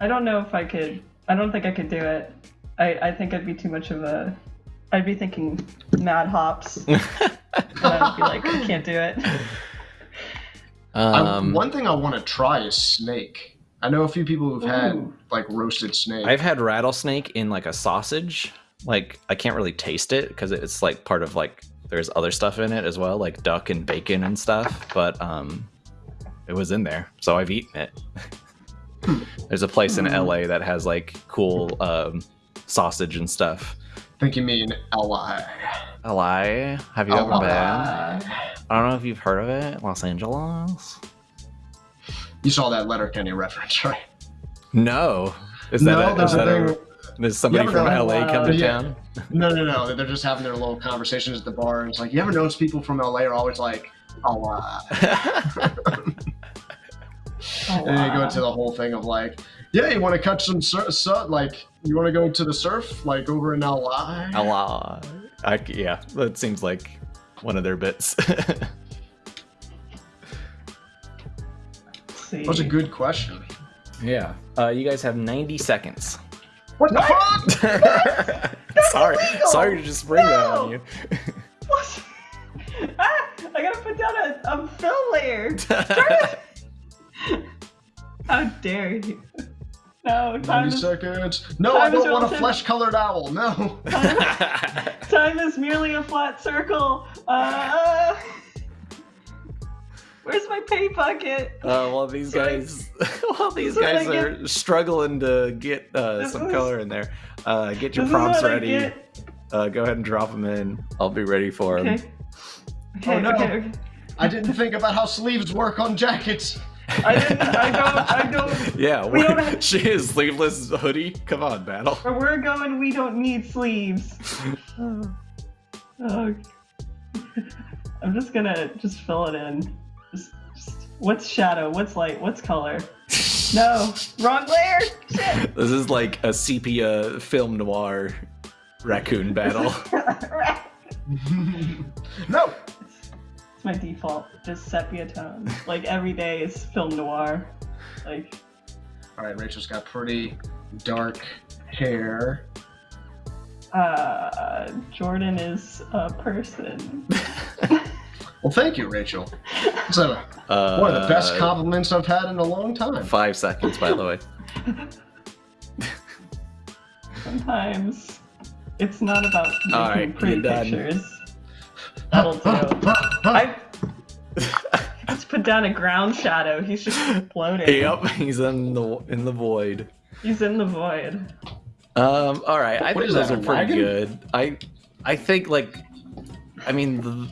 I don't know if I could. I don't think I could do it. I, I think I'd be too much of a. I'd be thinking mad hops. [laughs] and I'd be like, I can't do it. I- um, one thing I want to try is snake. I know a few people who've had like roasted snake. I've had rattlesnake in like a sausage. Like I can't really taste it because it's like part of like there's other stuff in it as well, like duck and bacon and stuff. But um, it was in there, so I've eaten it. [laughs] there's a place in Hmm. LA that has like cool um, sausage and stuff. think you mean LI. LA, have you ever been? I don't know if you've heard of it. Los Angeles. You saw that Letterkenny reference, [laughs] right? No. Is that, no, a, is that thing. a, does somebody from ever LA come to uh, Yeah. town? No, no, no. They're just having their little conversations at the bar, and it's like, you ever notice people from LA are always like, LI. oh, uh. [laughs] And then you go into the whole thing of like, yeah, you want to catch some sur- sur- like, you want to go to the surf, like over in? LA. I, yeah, that seems like one of their bits. [laughs] see. That was a good question. yeah. Uh, you guys have 90 seconds. What the fuck? [laughs] sorry. illegal. Sorry to just bring that on you. [laughs] What? [laughs] ah, I gotta put down a, a fill layer. How dare you? No, time 90 is, seconds. No, time I don't want a flesh colored owl. No. time is merely a flat circle. Uh, where's my pay bucket? Uh, while these Sorry. guys, [laughs] while these guys what I are struggling to get uh, some is- color in there, uh, get your This prompts ready. Uh, go ahead and drop them in. I'll be ready for them. Okay. Okay, Oh, no. okay, okay. I didn't think about how sleeves work on jackets. I didn't. I don't. I don't. [laughs] Yeah, We we don't have- she is sleeveless hoodie. Come on, battle. Where we're going, we don't need sleeves. [laughs] Oh. I'm just gonna just fill it in. Just, just what's shadow? What's light? What's color? No, wrong layer. Shit. This is like a sepia film noir raccoon battle. [laughs] [laughs] no. It's my default, just sepia tone. Like every day is film noir. Like All right, Rachel's got pretty dark hair. uh, Jordan is a person. [laughs] Well, thank you, Rachel. It's a, Uh, one of the best compliments I've had in a long time. Five seconds, by the way. Sometimes it's not about making All right, pretty you're done. pictures. That'll do. [laughs] I just put down a ground shadow. He's just floating. Yep, he's in the in the void. He's in the void. Um, all right, I What think those that, are pretty wagon? good. I I think like, I mean, the,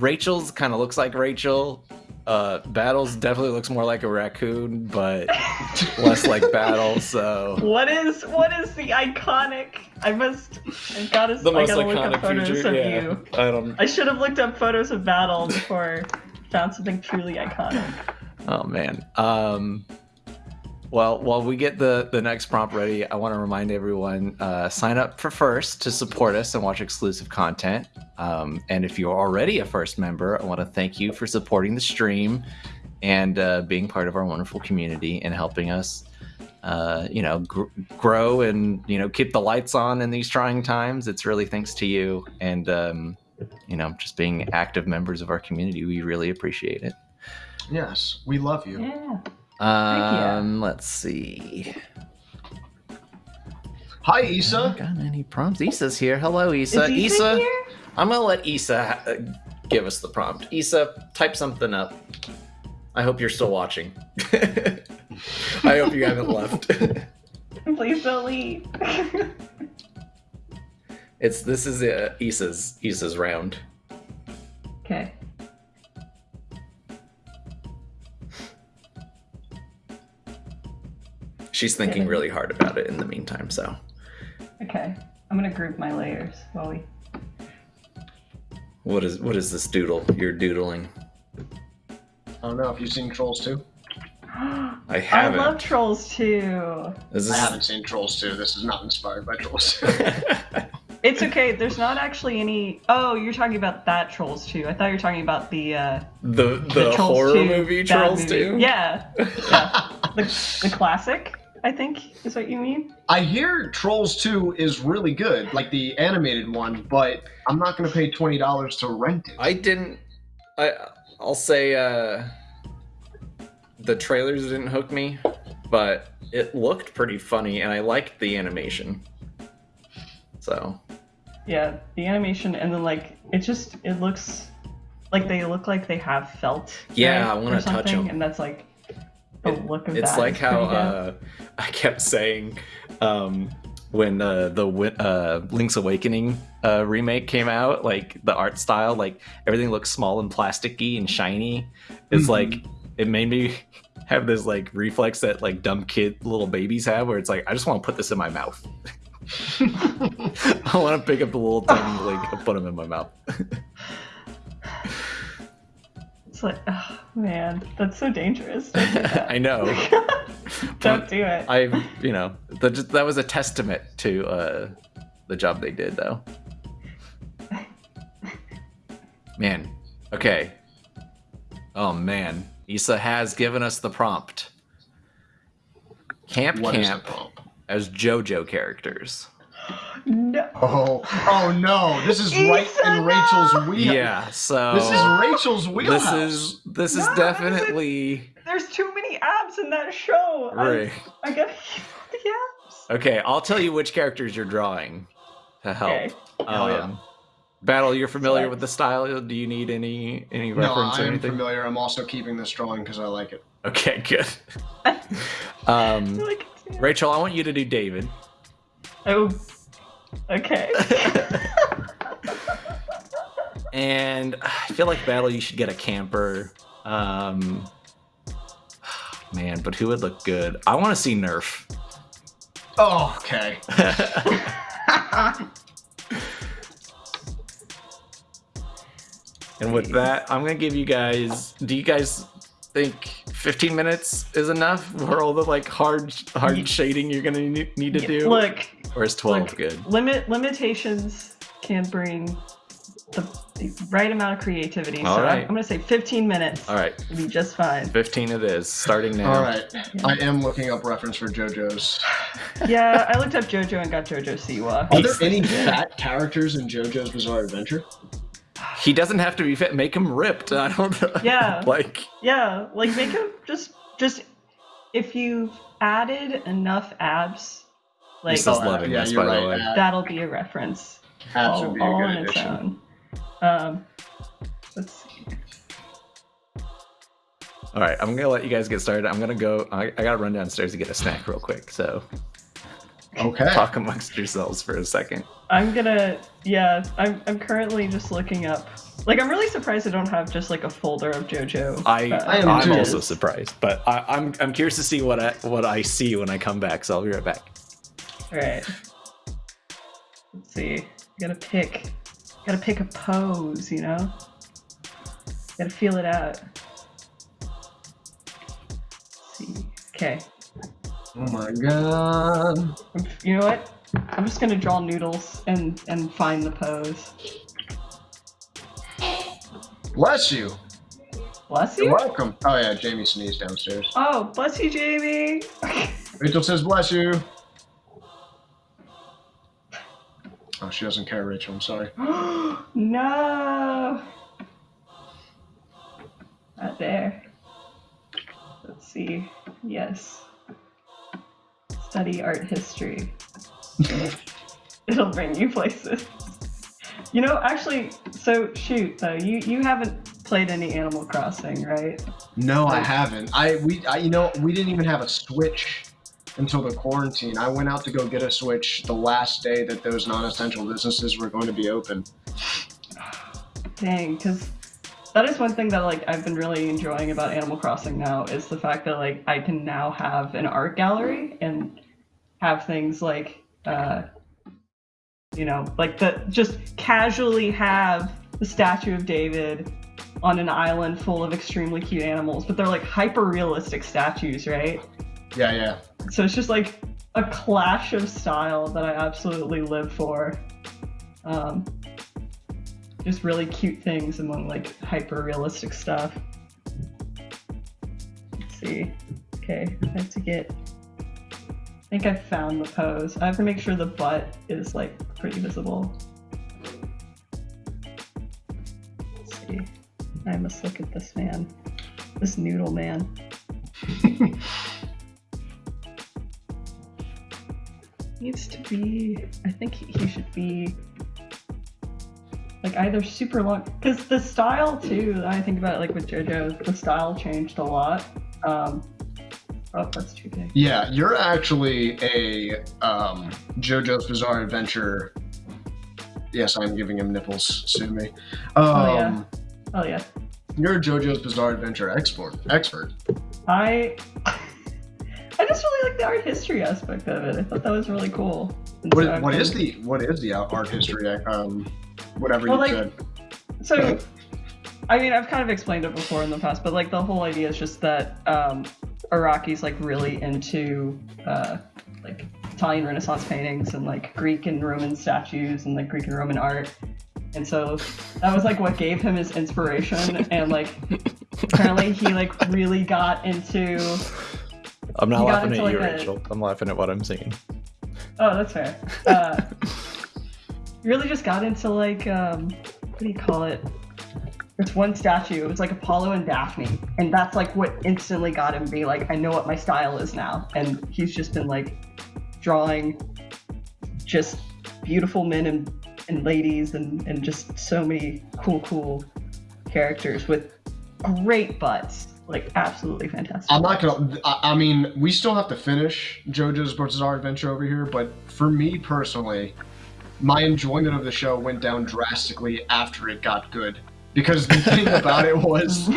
Rachel's kind of looks like Rachel. Uh, Battles definitely looks more like a raccoon, but [laughs] less like Battle. So What is what is the iconic? I must. I gotta. the I gotta look up photos feature. of Yeah, you. I don't. I should have looked up photos of Battle before found something truly iconic. Oh man. Um well, while we get the the next prompt ready, I want to remind everyone uh, sign up for First to support us and watch exclusive content. Um, and if you're already a First member, I want to thank you for supporting the stream and uh, being part of our wonderful community and helping us, uh, you know, gr- grow and you know keep the lights on in these trying times. It's really thanks to you and um, you know just being active members of our community. We really appreciate it. Yes, we love you. Yeah. Um, let's see. Hi, Haven't Issa. got any prompts? Issa's here. Hello, Issa. is Issa Issa, here? I'm gonna let Issa ha- uh, give us the prompt. Issa, type something up. I hope you're still watching. [laughs] I hope you haven't [laughs] left. Please don't leave. It's this is uh, Issa's Issa's round. Okay. She's thinking really hard about it in the meantime. So Okay. I'm gonna group my layers while we. what is what is this doodle you're doodling? I don't know if you've seen Trolls 2. I [gasps] I haven't. I love trolls too. Is I this... haven't seen Trolls 2. This is not inspired by Trolls 2. [laughs] It's okay. There's not actually any. Oh, you're talking about that trolls too. I thought you were talking about the uh, the the, the horror 2 movie Trolls movie. 2? Yeah, yeah. [laughs] the, the classic. I think is what you mean. I hear Trolls 2 is really good, like the animated one, but I'm not going to pay $20 to rent it. I didn't. I I'll say uh, the trailers didn't hook me, but it looked pretty funny, and I liked the animation. So Yeah, the animation and then like it just it looks like they look like they have felt. Yeah, right, I wanna or touch something, 'em. and that's like the look of it's that. like how uh. [laughs] I kept saying um, when uh, the uh, Link's Awakening uh, remake came out, like the art style, like everything looks small and plasticky and shiny. It's Mhm. like it made me [laughs] have this like reflex that like dumb kid little babies have, where it's like I just want to put this in my mouth. [laughs] I want to pick up the little tiny Link and put them in my mouth. It's like, oh, man, that's so dangerous. Don't do [laughs] that. I know. [laughs] Don't do it. I, you know, that that was a testament to uh, the job they did, though. Man, okay. Oh man, Issa has given us the prompt. Camp What is the Camp prompt? as JoJo characters. No. Oh, oh no! This is right Issa, in no! Rachel's wheel. Yeah, so This is Rachel's this is this is No, definitely There's too many abs in that show. Right. I, gotta [laughs] the abs. Okay, I'll tell you which characters you're drawing to help. Okay. Hell yeah. Um, Battle, you're familiar Sorry. with the style. Do you need any any No, reference I or am anything? familiar. I'm also keeping this drawing because I like it. Okay, good. [laughs] Um, feel like it's- Rachel, I want you to do David. Oh. Okay. [laughs] and I feel like Battle, you should get a camper. Um, man, but who would look good? I want to see Nurf. Oh, okay. [laughs] [laughs] and with that, I'm gonna give you guys. Do you guys think 15 minutes is enough for all the like hard hard shading you're gonna need to do? Look, or is 12 look, good? limit limitations can bring the, the right amount of creativity. All so I'm, right. I'm gonna say 15 minutes. All right, will be just fine. 15 it is. Starting now. All right. I am looking up reference for JoJo's. [laughs] yeah, I looked up JoJo and got JoJo Siwa. Are there any fat characters in JoJo's Bizarre Adventure? He doesn't have to be fit. Make him ripped. [laughs] I don't know. Yeah. [laughs] like Yeah, like make him just just if you've added enough abs, like He's just loving yeah, this, you're by the right. way. That'll be a reference. abs all, would be a all good on its own. Um, let's see. All right, I'm gonna let you guys get started. I'm gonna go. I, I gotta run downstairs to get a snack real quick. So Okay. talk amongst yourselves for a second. I'm gonna yeah. I'm I'm currently just looking up. Like I'm really surprised I don't have just like a folder of JoJo. I, uh, I am I'm too. also surprised, but I, I'm I'm curious to see what I what I see when I come back. So I'll be right back. All right. Let's see. gotta pick. Gotta pick a pose. You know. Gotta feel it out. Let's see. Okay. Oh my god. You know what? I'm just gonna draw noodles and and find the pose. Bless you. Bless You're you. welcome. Oh yeah, Jamie sneezed downstairs. Oh, bless you, Jamie. Rachel says bless you. Oh, she doesn't care, Rachel. I'm sorry. [gasps] no. Not there. Let's see. Yes. Study art history. It'll bring you places. You know, actually, so shoot though, you you haven't played any Animal Crossing, right? No, I haven't. I we I, you know we didn't even have a Switch until the quarantine. I went out to go get a Switch the last day that those non-essential businesses were going to be open. Dang, because that is one thing that like I've been really enjoying about Animal Crossing now is the fact that like I can now have an art gallery and have things like uh you know like the just casually have the statue of David on an island full of extremely cute animals, but they're like hyper realistic statues, right? Yeah, yeah. So it's just like a clash of style that I absolutely live for. Um, just really cute things among like hyper realistic stuff. Let's see. Okay, I have to get. I think I found the pose. I have to make sure the butt is like pretty visible. Let's see. I must look at this man. This noodle man. [laughs] needs to be i think he he should be like either super long because the style too i think about it, like with jojo the style changed a lot um oh that's too big Yeah, you're actually a um, JoJo's Bizarre Adventure. Yes, I'm giving him nipples. Sue me. Um, Oh, yeah. oh yeah You're a JoJo's Bizarre Adventure expert expert. i [laughs] i just really like the art history aspect of it i thought that was really cool What, so what is the what is the art history? Um, whatever Well, you like- said. So, I mean, I've kind of explained it before in the past, but like the whole idea is just that um, Araki's like really into uh, like Italian Renaissance paintings and like Greek and Roman statues and like Greek and Roman art. And so that was like what gave him his inspiration. And like apparently he like really got into. I'm not laughing at you, like, Rachel. I'm laughing at what I'm seeing. Oh, that's fair. Uh, he really just got into like um, what do you call it? There's one statue. It was like Apollo and Daphne, and that's like what instantly got him be like, I know what my style is now. And he's just been like drawing just beautiful men and, and ladies, and and just so many cool, cool characters with great butts. Like absolutely fantastic. I'm not gonna. I, I mean, we still have to finish JoJo's Bizarre Adventure over here, but for me personally, my enjoyment of the show went down drastically after it got good. Because the thing about it was, [laughs] the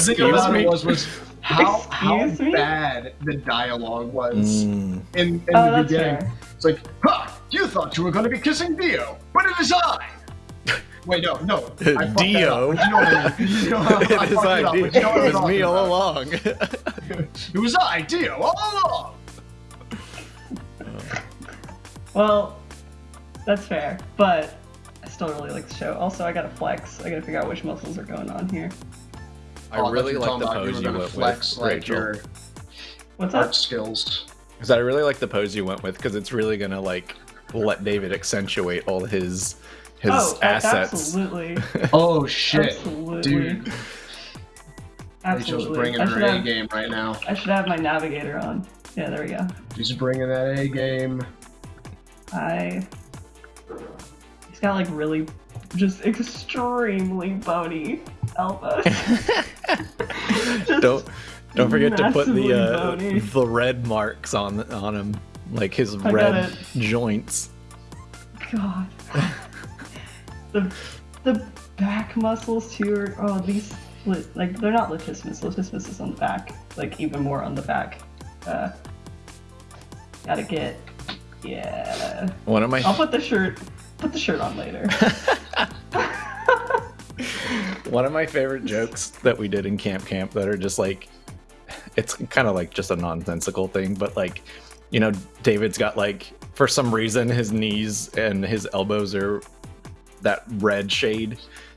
thing Excuse about me? it was, was how how Excuse me? bad the dialogue was Mm. in, in oh, the that's beginning. fair. It's like, ha! You thought you were going to be kissing Dio, but it is I. Wait, no, no. I fucked that up, Dio. but You know what I mean? You know, I, I it is fucked I, up, Dio. but you know what I'm It was talking me all about. along. It was I, Dio, all along. Well, that's fair, but I still really like the show. Also, I gotta flex. I gotta figure out which muscles are going on here. I Oh, really like the about you pose you went flex with, like Rachel. your What's art up? skills. Because I really like the pose you went with because it's really gonna like let David accentuate all his his oh, assets. absolutely, [laughs] Oh shit, absolutely, dude! Rachel's bringing I her should, A have, game right now. I should have my navigator on. Yeah, there we go. She's bringing that A game. I. He's got like really, just extremely bony elbows. [laughs] Don't don't forget to put the uh, the red marks on on him, like his I red joints. God. [laughs] the the back muscles too are oh these like they're not latissimus. Latissimus is on the back, like even more on the back. Uh, gotta get yeah. One of my I'll put the shirt put the shirt on later. [laughs] One of my favorite jokes that we did in Camp Camp that are just like, it's kind of like just a nonsensical thing, but like, you know, David's got like, for some reason, his knees and his elbows are that red shade uh,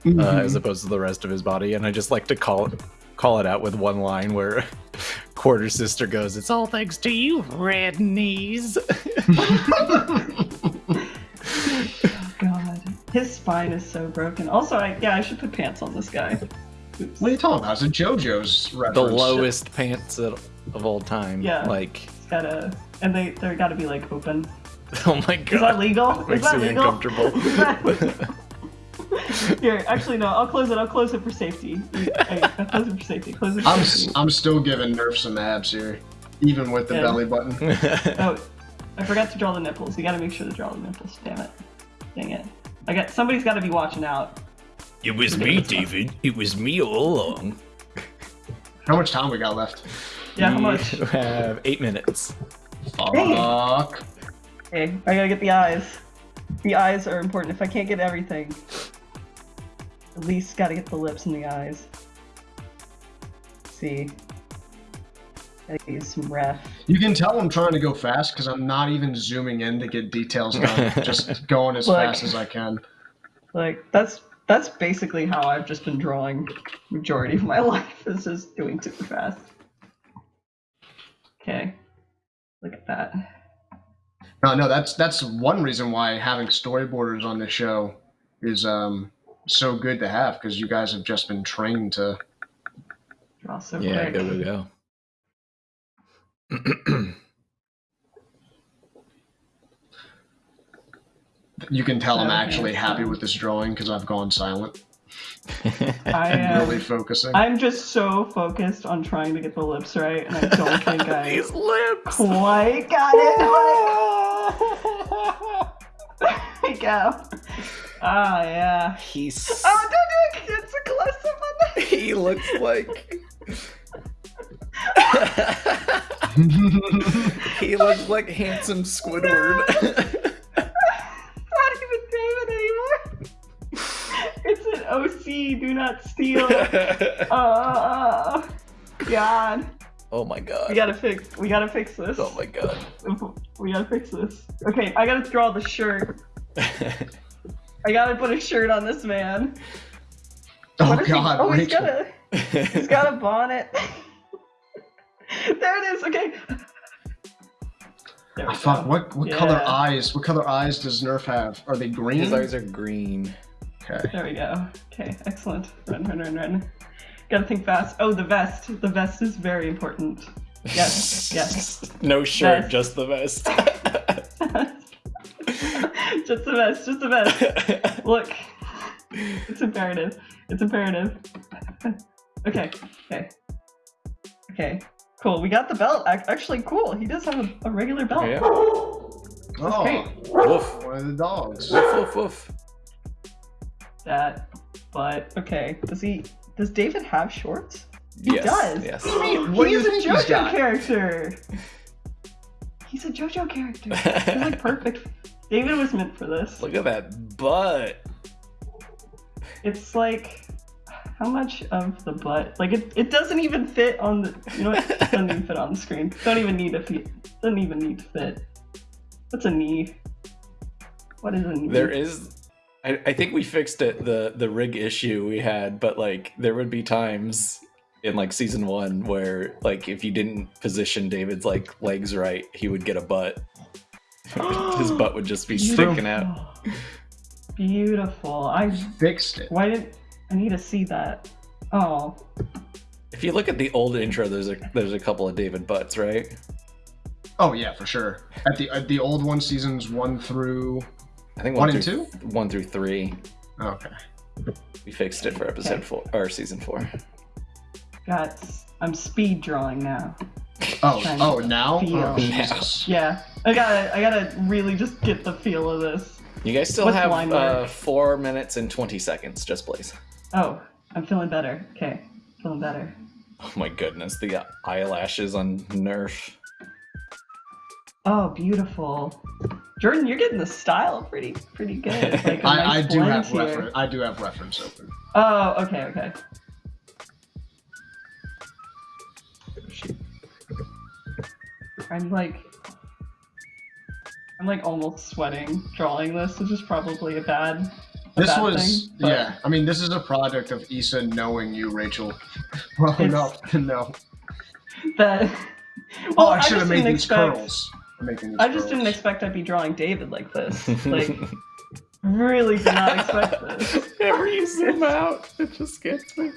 Mm-hmm. as opposed to the rest of his body. And I just like to call it, call it out with one line where [laughs] Quartermaster goes, It's all thanks to you, red knees. God, his spine is so broken. Also, I yeah I should put pants on this guy. Oops. What are you talking about? It's a JoJo's reference. the lowest pants of of all time. Yeah. Like, It's gotta and they they're gotta be like open. [laughs] oh my god. Is that legal? Is that legal? uncomfortable. [laughs] [laughs] Here, actually, no. I'll close it. I'll close it for safety. Hey, I'll close it for safety. Close it for I'm safety. s- I'm still giving Nurf some abs here. even with the Yeah. belly button. [laughs] Oh, I forgot to draw the nipples. You gotta make sure to draw the nipples. Damn it. Dang it. I got somebody's gotta be watching out. it was me, David. It was me all along. How much time we got left? Yeah, how much? We have eight minutes. Dang it. Fuck. Okay, I gotta get the eyes. The eyes are important. If I can't get everything, at least gotta get the lips and the eyes. Let's see. Gotta use some ref. You can tell I'm trying to go fast because I'm not even zooming in to get details done. [laughs] Just going as Look. fast as I can. Like that's that's basically how I've just been drawing majority of my [laughs] life is just doing super fast. Okay. Look at that. No, no, that's that's one reason why having storyboarders on this show is um so good to have because you guys have just been trained to. Draw so Yeah, quick. go, go, [clears throat] go. You can tell I'm actually happy with this drawing because I've gone silent [laughs] I am uh, really focusing. I'm just so focused on trying to get the lips right, and I don't [laughs] think I These lips. quite got it. [laughs] there we go. Ah, yeah. He's Oh, don't do it. It's a close up on the. [laughs] he looks like he [laughs] looks like handsome Squidward. [laughs] Not even David anymore. It's an OC. Do not steal. Oh, God. oh my God. We gotta fix. We gotta fix this. Oh my god. We gotta fix this. Okay, I gotta draw the shirt. I gotta put a shirt on this man. oh What is he- God, Oh, he's Rachel. got a. He's got a bonnet. [laughs] there it is. Okay. There we Ah, fuck, go. what what color eyes? What color eyes does Nurf have? Are they green? His eyes are green. Okay. There we go. Okay, excellent. Run, run, run, run. Gotta think fast. Oh, the vest. The vest is very important. Yes, yes. [laughs] No shirt, Vest. just the vest. [laughs] just the best, Just the best. [laughs] Look, it's imperative. It's imperative. okay, okay, okay. Cool. We got the belt. Actually, cool. He does have a, a regular belt. yeah. Oh, great. Woof. one of the dogs. Woof woof woof. That, but okay. Does he? Does David have shorts? He yes. does. Yes. What do he's you a think he's JoJo got? character. [laughs] He's a JoJo character. He's like [laughs] perfect. David was meant for this. Look at that butt. It's like how much of the butt? Like it, it doesn't even fit on the. You know what? It doesn't even fit on the screen. Don't even need to fit. Doesn't even need to fit. What's a knee? What is a knee? There is I, I think we fixed it the the rig issue we had, but like there would be times in like season one where like if you didn't position David's like legs right, he would get a butt. [gasps] His butt would just be sticking out. Beautiful. Beautiful. I. Fixed it. Why did I need to see that? Oh, If you look at the old intro, there's a there's a couple of David butts, right? Oh yeah, for sure. At the at the old one, seasons one through I think one one, and through two. one through three. Okay. We fixed it for episode Okay. four or season four. got. I'm speed drawing now. Oh oh now. feel. Oh, Jesus. Yeah, I gotta. I gotta really just get the feel of this. You guys still What's have line uh, four minutes and twenty seconds, just please. Oh, I'm feeling better. Okay, feeling better. Oh my goodness, the eyelashes on Nurf. Oh, beautiful. Jordan, you're getting the style pretty pretty good. [laughs] Like a I, nice I do have here. reference. I do have reference open. Oh, okay, okay. I'm like, I'm like almost sweating drawing this, which is probably a bad. A This bad was thing, but yeah. I mean, this is a product of Issa knowing you, Rachel, [laughs] well enough to know. That. [laughs] Oh, Well, I should just have made didn't these expect- curls. These I just didn't curls. expect I'd be drawing David like this. [laughs] Like, really did not expect this. Whenever you zoom out, it just gets me.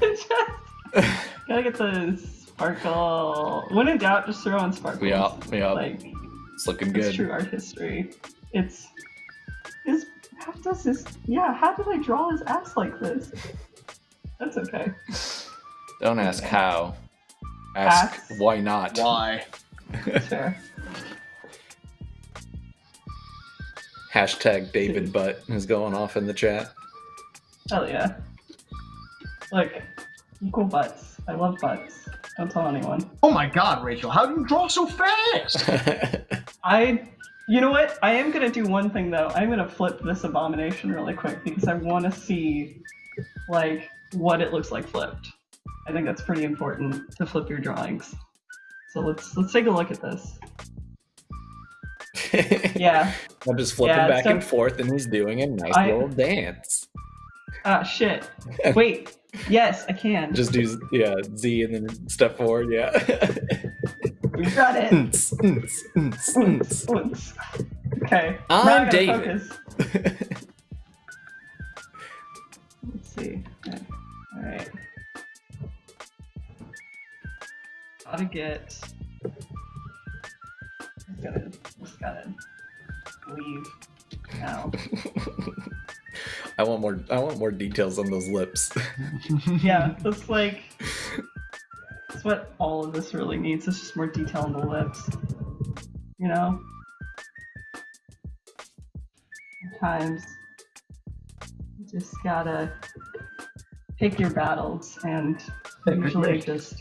Just- gotta get the sparkle. When in doubt, just throw in sparkles. Yeah, yeah, Like, it's looking it's good. true art history. It's is how does this? Yeah, how did I draw his ass like this? That's okay. Don't ask how. Ask, Ask. why not? Why? Fair. [laughs] Hashtag David Butt is going off in the chat. Hell yeah. Look, equal butts. I love butts. Don't tell anyone. Oh my god, Rachel, how do you draw so fast? [laughs] I, you know what? I am gonna do one thing though. I'm gonna flip this abomination really quick because I want to see, like, what it looks like flipped. I think that's pretty important to flip your drawings. So let's let's take a look at this. [laughs] Yeah. I'm just flipping Yeah, back so- and forth, and he's doing a nice I- little dance. Ah shit. [laughs] Wait. Yes, I can. Just do yeah Z and then step forward. Yeah. we got it. Nts, nts, nts, nts. Once. Okay. I'm now David. focus. Let's see. All right. Gotta get. Just gotta, just gotta leave now. [laughs] I want more. I want more details on those lips. [laughs] yeah, that's like. That's what all of this really needs. It's just more detail on the lips. You know? Sometimes you just gotta pick your battles and usually just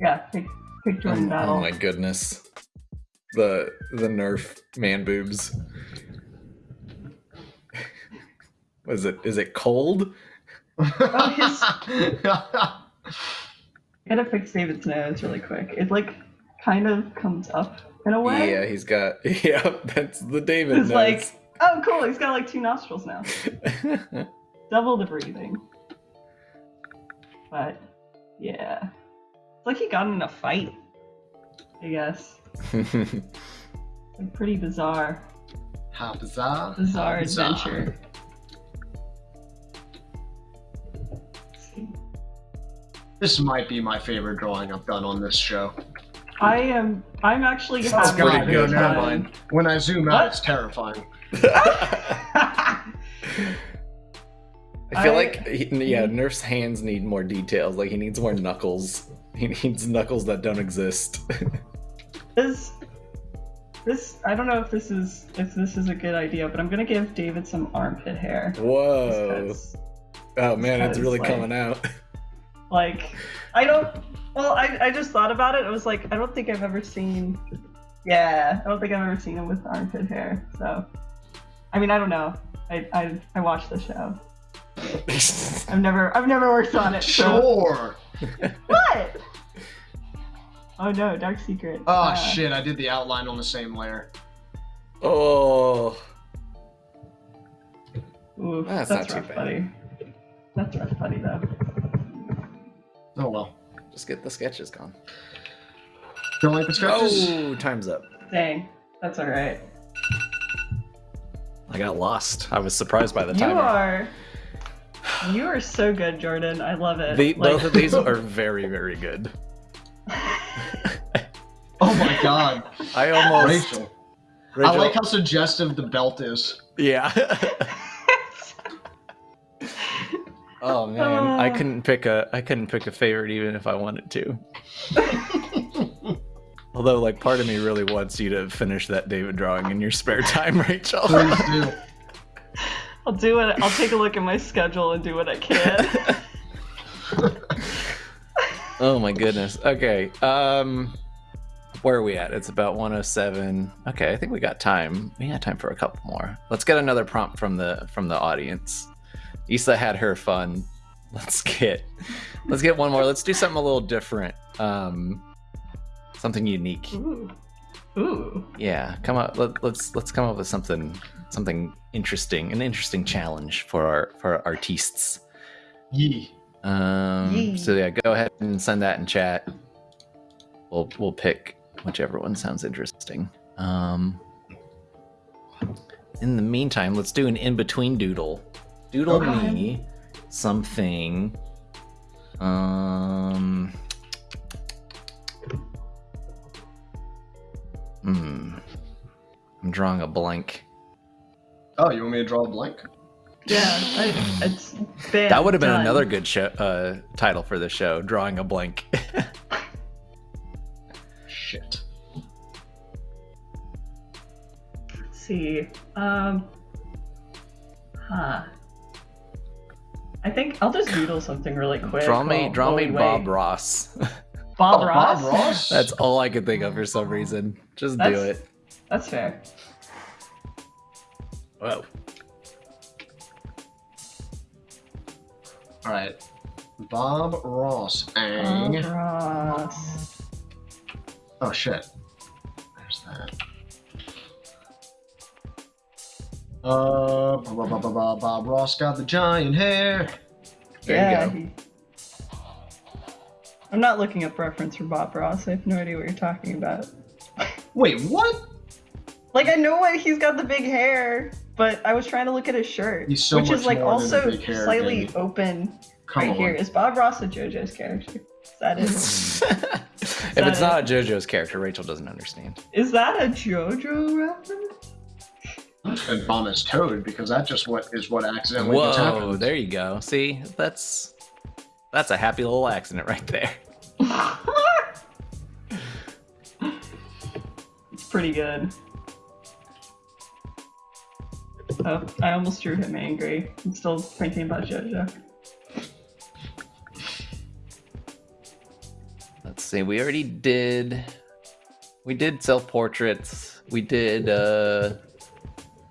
yeah, pick pick oh, oh, battle. oh my goodness. The the Nurf man boobs. Was it? Is it cold? I [laughs] gotta fix David's nose really quick. It like kind of comes up in a way. Yeah, he's got. [laughs] Yeah, that's the David It's nose. like, oh cool, he's got like two nostrils now. [laughs] Double the breathing. But yeah. It's like he got in a fight. I guess. It's like pretty bizarre. How bizarre. Bizarre How bizarre. adventure. Let's This might be my favorite drawing I've done on this show. I am I'm actually That's having pretty a good. Never time. mind. When I zoom out, What? it's terrifying. [laughs] I feel I- like he, yeah, Nurf's hands need more details. Like he needs more knuckles. He needs knuckles that don't exist. [laughs] this this I don't know if this is if this is a good idea, but I'm gonna give David some armpit hair. Whoa! Oh man, it's really like- coming out. [laughs] like I don't well I, I just thought about it. I was like, I don't think I've ever seen Yeah, I don't think I've ever seen him with armpit hair. So I mean I don't know. I I, I watched the show. [laughs] I've never I've never worked on it. So. Sure. What? Oh no, Dark Secret. Oh Uh, shit, I did the outline on the same layer. oh, Oof, That's that's, not too rough, bad. buddy. That's rough, buddy, though. Oh well. just get the sketches gone. Don't like the sketches? Oh, time's up. Dang, that's all right. I got lost. I was surprised by the time. You are, you are so good, Jordan. I love it. The, Like- both of these [laughs] are very, very good. [laughs] Oh my god. I almost. Rachel. Rachel- I like how suggestive the belt is. Yeah. [laughs] oh man, I Uh. couldn't pick a. I couldn't pick a favorite even if I wanted to. [laughs] Although, like, part of me really wants you to finish that David drawing in your spare time, [laughs] Rachel. Please do. I'll do it. I'll take a look at my schedule and do what I can. [laughs] oh my goodness. Okay. Um, where are we at? It's about 107. Okay, I think we got time. We got time for a couple more. Let's get another prompt from the from the audience. Issa had her fun. [laughs] Let's get let's get one more. Let's do something a little different. Um, something unique. Ooh, ooh. Yeah, come up. Let, let's let's come up with something something interesting, an interesting challenge for our for our artists. Yee. Um, Yay. so yeah, go ahead and send that in chat. We'll we'll pick whichever one sounds interesting. Um, in the meantime, let's do an in between doodle. Doodle okay. me something. Um. Hmm. I'm drawing a blank. Oh, you want me to draw a blank? Yeah, I. That would have been done. another good show, uh, title for the show: drawing a blank. [laughs] Shit. Let's see. Um. Huh. I think I'll just doodle something really quick. Draw me, while- draw while me we Bob wait. Ross. [laughs] Bob Oh, Ross. Bob Ross. That's all I could think of for some reason. Just do it. That's fair. Whoa. all right. Bob Ross. Bob Ang. Ross. Oh shit. Uh, Bob, Bob, Bob, Bob, Bob Ross got the giant hair. There yeah. you go. he- I'm not looking up reference for Bob Ross. I have no idea what you're talking about. Wait, what? Like I know what he's got the big hair, but I was trying to look at his shirt, He's so which much is like more also big hair, slightly Danny. open Come right on. here. Is Bob Ross a JoJo's character? Is that it? [laughs] if it's not a JoJo's character, Rachel doesn't understand. Is that a JoJo reference? And bomb is Toad because that just what is what accidentally just Whoa, happened. there you go. See, that's that's a happy little accident right there. [laughs] it's pretty good. Oh, I almost drew him angry. I'm still thinking about JoJo. Let's see. We already did. We did self portraits. We did uh,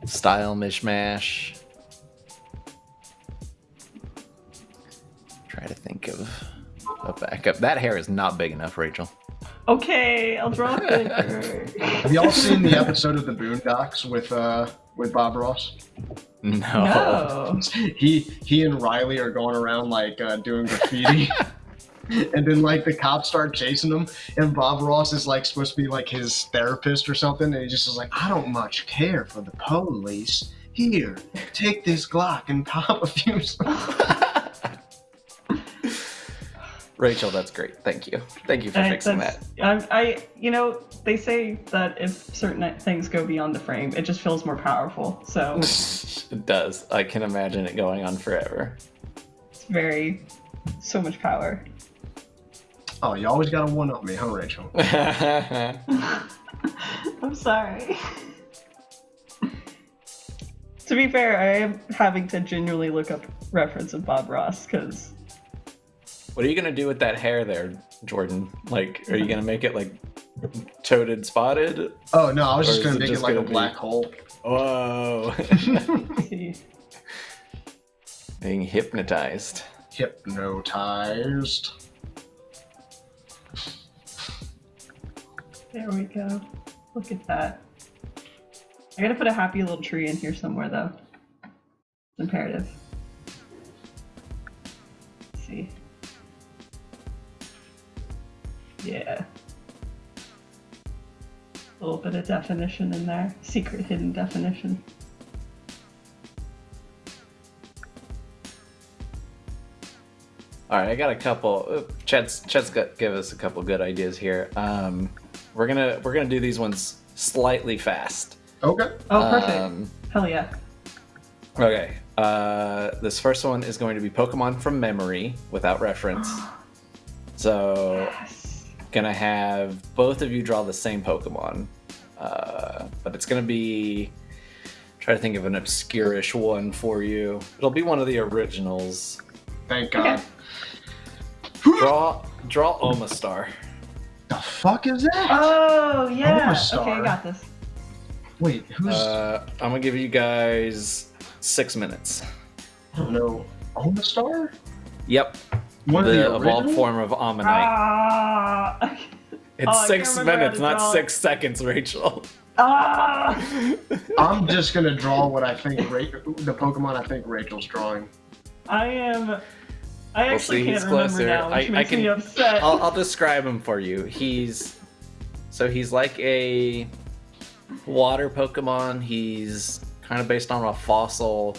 style mishmash. Try to think of a backup. That hair is not big enough, Rachel. Okay, I'll draw a [laughs] figure. Have y'all seen the episode of the Boondocks with uh with Bob Ross? No. no. [laughs] He he and Riley are going around like uh, doing graffiti. [laughs] And then, like, the cops start chasing him, and Bob Ross is like supposed to be like his therapist or something, and he just is like, "I don't much care for the police. Here, take this Glock and pop a few." [laughs] Rachel, that's great. Thank you. Thank you for I, fixing that. I'm- I, you know, they say that if certain things go beyond the frame, it just feels more powerful. So [laughs] it does. I can imagine it going on forever. it's very, so much power. Oh, you always got to one up me, huh, Rachel? [laughs] [laughs] I'm sorry. [laughs] to be fair, I am having to genuinely look up reference of Bob Ross because what are you gonna do with that hair there, Jordan? Like, are you gonna make it like toted spotted? Oh no, I was just gonna it make it just like a gonna be- black hole. Whoa. Being hypnotized. Hypnotized. There we go. Look at that. I gotta put a happy little tree in here somewhere though. It's imperative. Let's see. Yeah. A little bit of definition in there. Secret hidden definition. All right, I got a couple. Chet's Chet's got give us a couple good ideas here. Um, we're gonna we're gonna do these ones slightly fast. Okay. Oh, perfect. Um, Hell yeah. okay. Uh, this first one is going to be Pokemon from memory without reference. [gasps] So Yes. gonna have both of you draw the same Pokemon, uh, but it's gonna be try to think of an obscurish one for you. It'll be one of the originals. Thank God. Okay. Draw draw Omastar. The fuck is that? Oh yeah. Okay, I got this. Wait, who's? Uh, I'm gonna give you guys six minutes. I don't know. Omastar? Yep, One of the the evolved form of Omanyte. Ah. it's [laughs] oh, I six can't remember how minutes, not draw it. six seconds, Rachel. ah. I'm just gonna draw what I think Ra- the Pokemon I think Rachel's drawing. I am. I We'll actually see, can't he's remember closer. now, which I- I makes me can- upset. I'll, I'll describe him for you. He's so he's like a water Pokemon. He's kind of based on a fossil.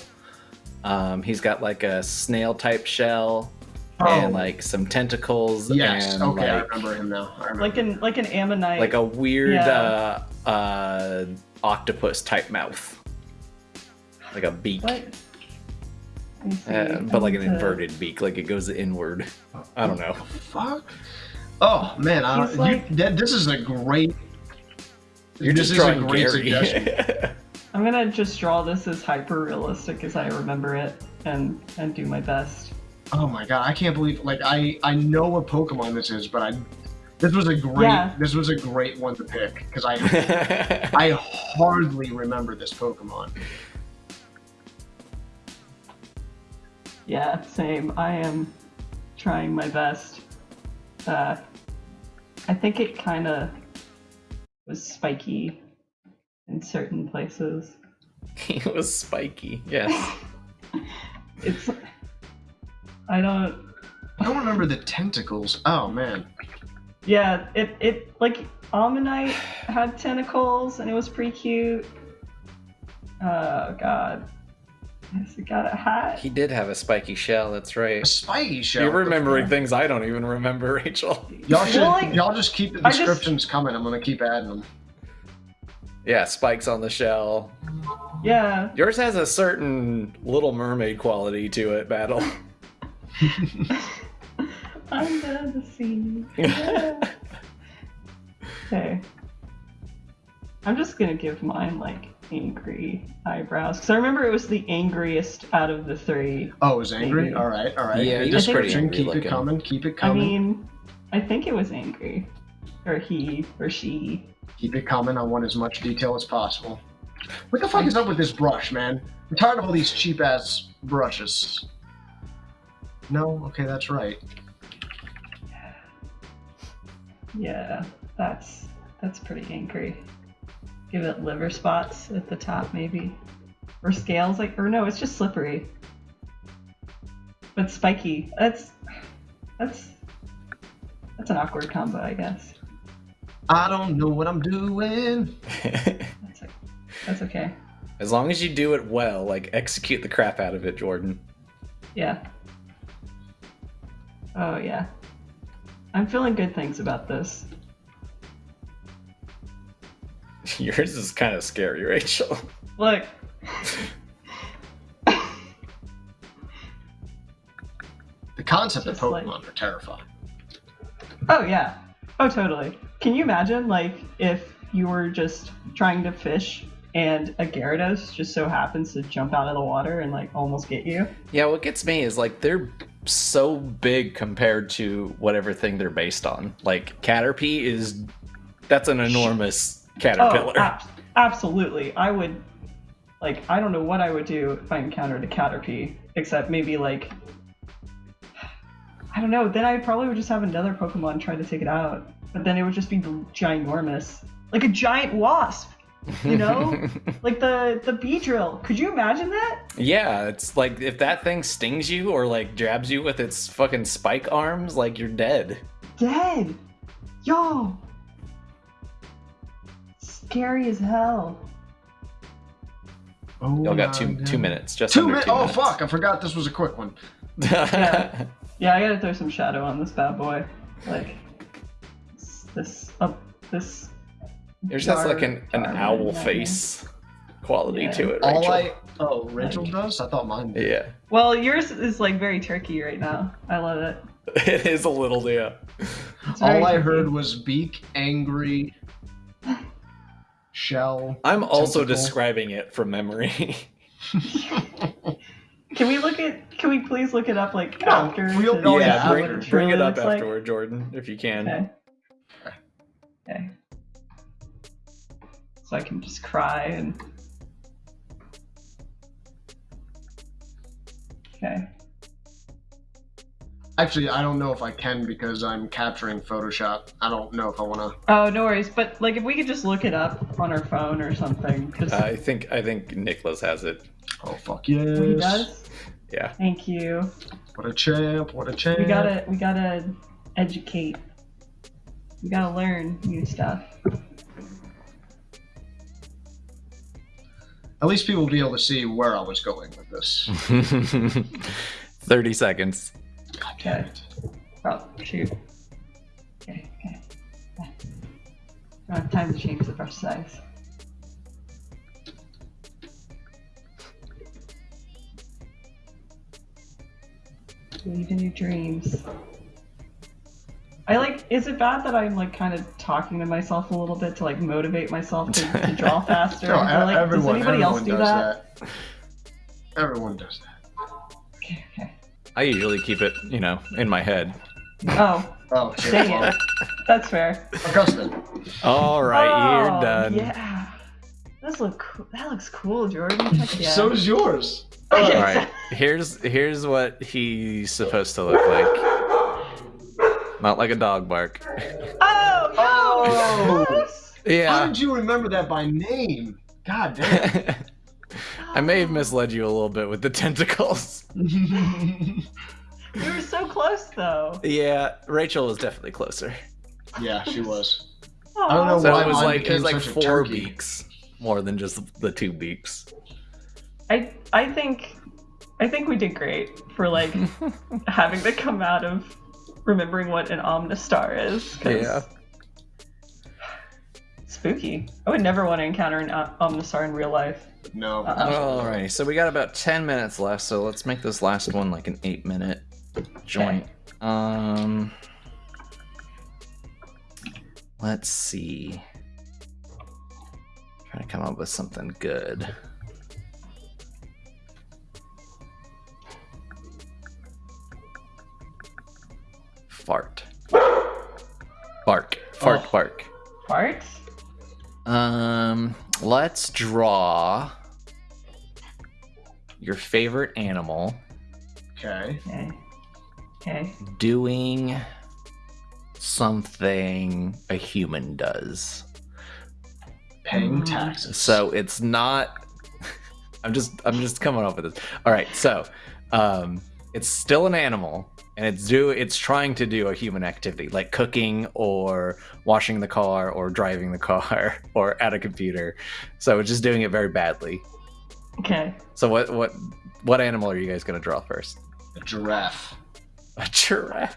Um, he's got like a snail type shell and Oh. like some tentacles Yes. and okay, I remember him now. Remember. like an like an ammonite. like a weird Yeah. uh, uh, octopus type mouth, like a beak, what? Let me see. uh, but like an inverted beak, like it goes inward. I don't know. fuck. Oh man, I, He's you, like- that, this is a great. You're this just is a drawing great Gary. suggestion. I'm [laughs] I'm gonna just draw this as hyper realistic as I remember it and and do my best. Oh my god, I can't believe like I I know what Pokemon this is, but I this was a great Yeah. this was a great one to pick because I [laughs] I hardly remember this Pokemon. Yeah, same. I am trying my best. Uh, I think it kind of was spiky in certain places. [laughs] it was spiky. Yes. [laughs] It's. I don't. I don't remember the tentacles. Oh man. Yeah, it it like Omanyte had tentacles and it was pretty cute. Oh god. Yes, it got a hat. He did have a spiky shell. That's A right. spiky shell. You're remembering things I don't even remember, [laughs] Rachel. Y'all should Well, like, y'all just keep the I just- descriptions coming. I'm gonna keep adding them. Yeah, spikes on the shell. Yeah. Yours has a certain Little Mermaid quality to it, Battle. Under the sea. Yeah. okay. I'm just gonna give mine like angry eyebrows because I remember it was the angriest out of the three. Oh, it was angry. Maybe. All right, all right. Yeah, Good he was pretty angry Keep looking. it coming. Keep it coming. I coming. mean, I think it was angry, or he or she. keep it coming. I want as much detail as possible. What the fuck is up with this brush, man? I'm tired of all these cheap ass brushes. No, okay, that's right. Yeah, that's that's pretty angry. Give it liver spots at the top, maybe, or scales. Like, or no, it's just slippery, but spiky. That's that's that's an awkward combo, I guess. I don't know what I'm doing. [laughs] That's that's okay. as long as you do it well, like execute the crap out of it, Jordan. Yeah. Oh yeah. I'm feeling good things about this. [laughs] Yours is kind of scary, Rachel. Look. The concept of Just like- Pokemon are terrifying. Oh yeah. Oh totally. Can you imagine like if you were just trying to fish and a Gyarados just so happens to jump out of the water and like almost get you? Yeah, what gets me is like they're so big compared to whatever thing they're based on. Like Caterpie is that's an enormous caterpillar. Oh, ab- absolutely. I would like I don't know what I would do if I encountered a Caterpie except maybe like I don't know, then I probably would just have another Pokemon try to take it out. But then it would just be ginormous. Like a giant wasp. You know? [laughs] like the the Beedrill. Could you imagine that? yeah, it's like if that thing stings you or like jabs you with its fucking spike arms, like you're dead. Dead. Yo. Scary as hell. Oh, Y'all got two God. two minutes. Just Two under minutes. two Oh minutes. fuck! I forgot this was a quick one. [laughs] Yeah. Yeah, I gotta throw some shadow on this bad boy. Like this this uh, this Yours has like an, an owl jar- face quality Yeah. to it, All I oh Rachel does. I thought mine. Did. Yeah. Well, yours is like very turkey right now. I love it. [laughs] It is a little yeah. All I heard was beak, angry, shell. I'm also Tentacle. describing it from memory. [laughs] [laughs] Can we look at? Can we please look it up like No, after? we'll- to yeah, what bring, it bring it up looks like? afterward, Jordan, if you can. Okay. Okay. So I can just cry and. Okay. Actually, I don't know if I can because I'm capturing Photoshop. I don't know if I want to. Oh, no worries. But like, if we could just look it up on our phone or something, just I think I think Nicholas has it. Oh fuck yes! he does. Yeah. Thank you. What a champ! What a champ! We gotta, we gotta educate. We gotta learn new stuff. At least people will be able to see where I was going with this. [laughs] 30 seconds. God damn it! Oh, shoot. Okay, okay. Don't have time to change the brush size. Believe in your dreams. I like. Is it bad that I'm like kind of talking to myself a little bit to like motivate myself to, to [laughs] draw faster? No, Or, like, everyone, does anybody everyone else do does that? that. Everyone does that. Okay, okay. I usually keep it, you know, in my head. Oh, Oh, shit. dang it. That's fair. Augustin. All right, oh, you're done. Yeah. This look. Co- that looks cool, Jordan. Heck [laughs] yeah. So does yours. [laughs] All right, here's here's what he's supposed to look like. Not like a dog bark. Oh, Oh. no! How did you remember that by name? God damn. [laughs] I may have misled you a little bit with the [laughs] tentacles. [laughs] We were so close, though. Yeah, Rachel was definitely closer. yeah, she was. Aw. I don't know So why it was mine like it was like four turkey. beaks more than just the two beaks. I I think I think we did great for like [laughs] having to come out of remembering what an omnistar is. 'cause Yeah. Spooky. I would never want to encounter an omnistar in real life. No. Uh-uh. Alrighty, so we got about ten minutes left, so let's make this last one like an eight minute joint. Um let's see. Trying to come up with something good. Fart. Bark. Fart Oh. bark. Farts? Um, let's draw your favorite animal Okay. Okay. Okay. doing something a human does. Paying Mm. taxes. So it's not [laughs] I'm just I'm just coming up with this. All right, so um it's still an animal and it's do it's trying to do a human activity like cooking or washing the car or driving the car [laughs] or at a computer. So it's just doing it very badly. Okay. So what what what animal are you guys gonna draw first? a giraffe. A giraffe.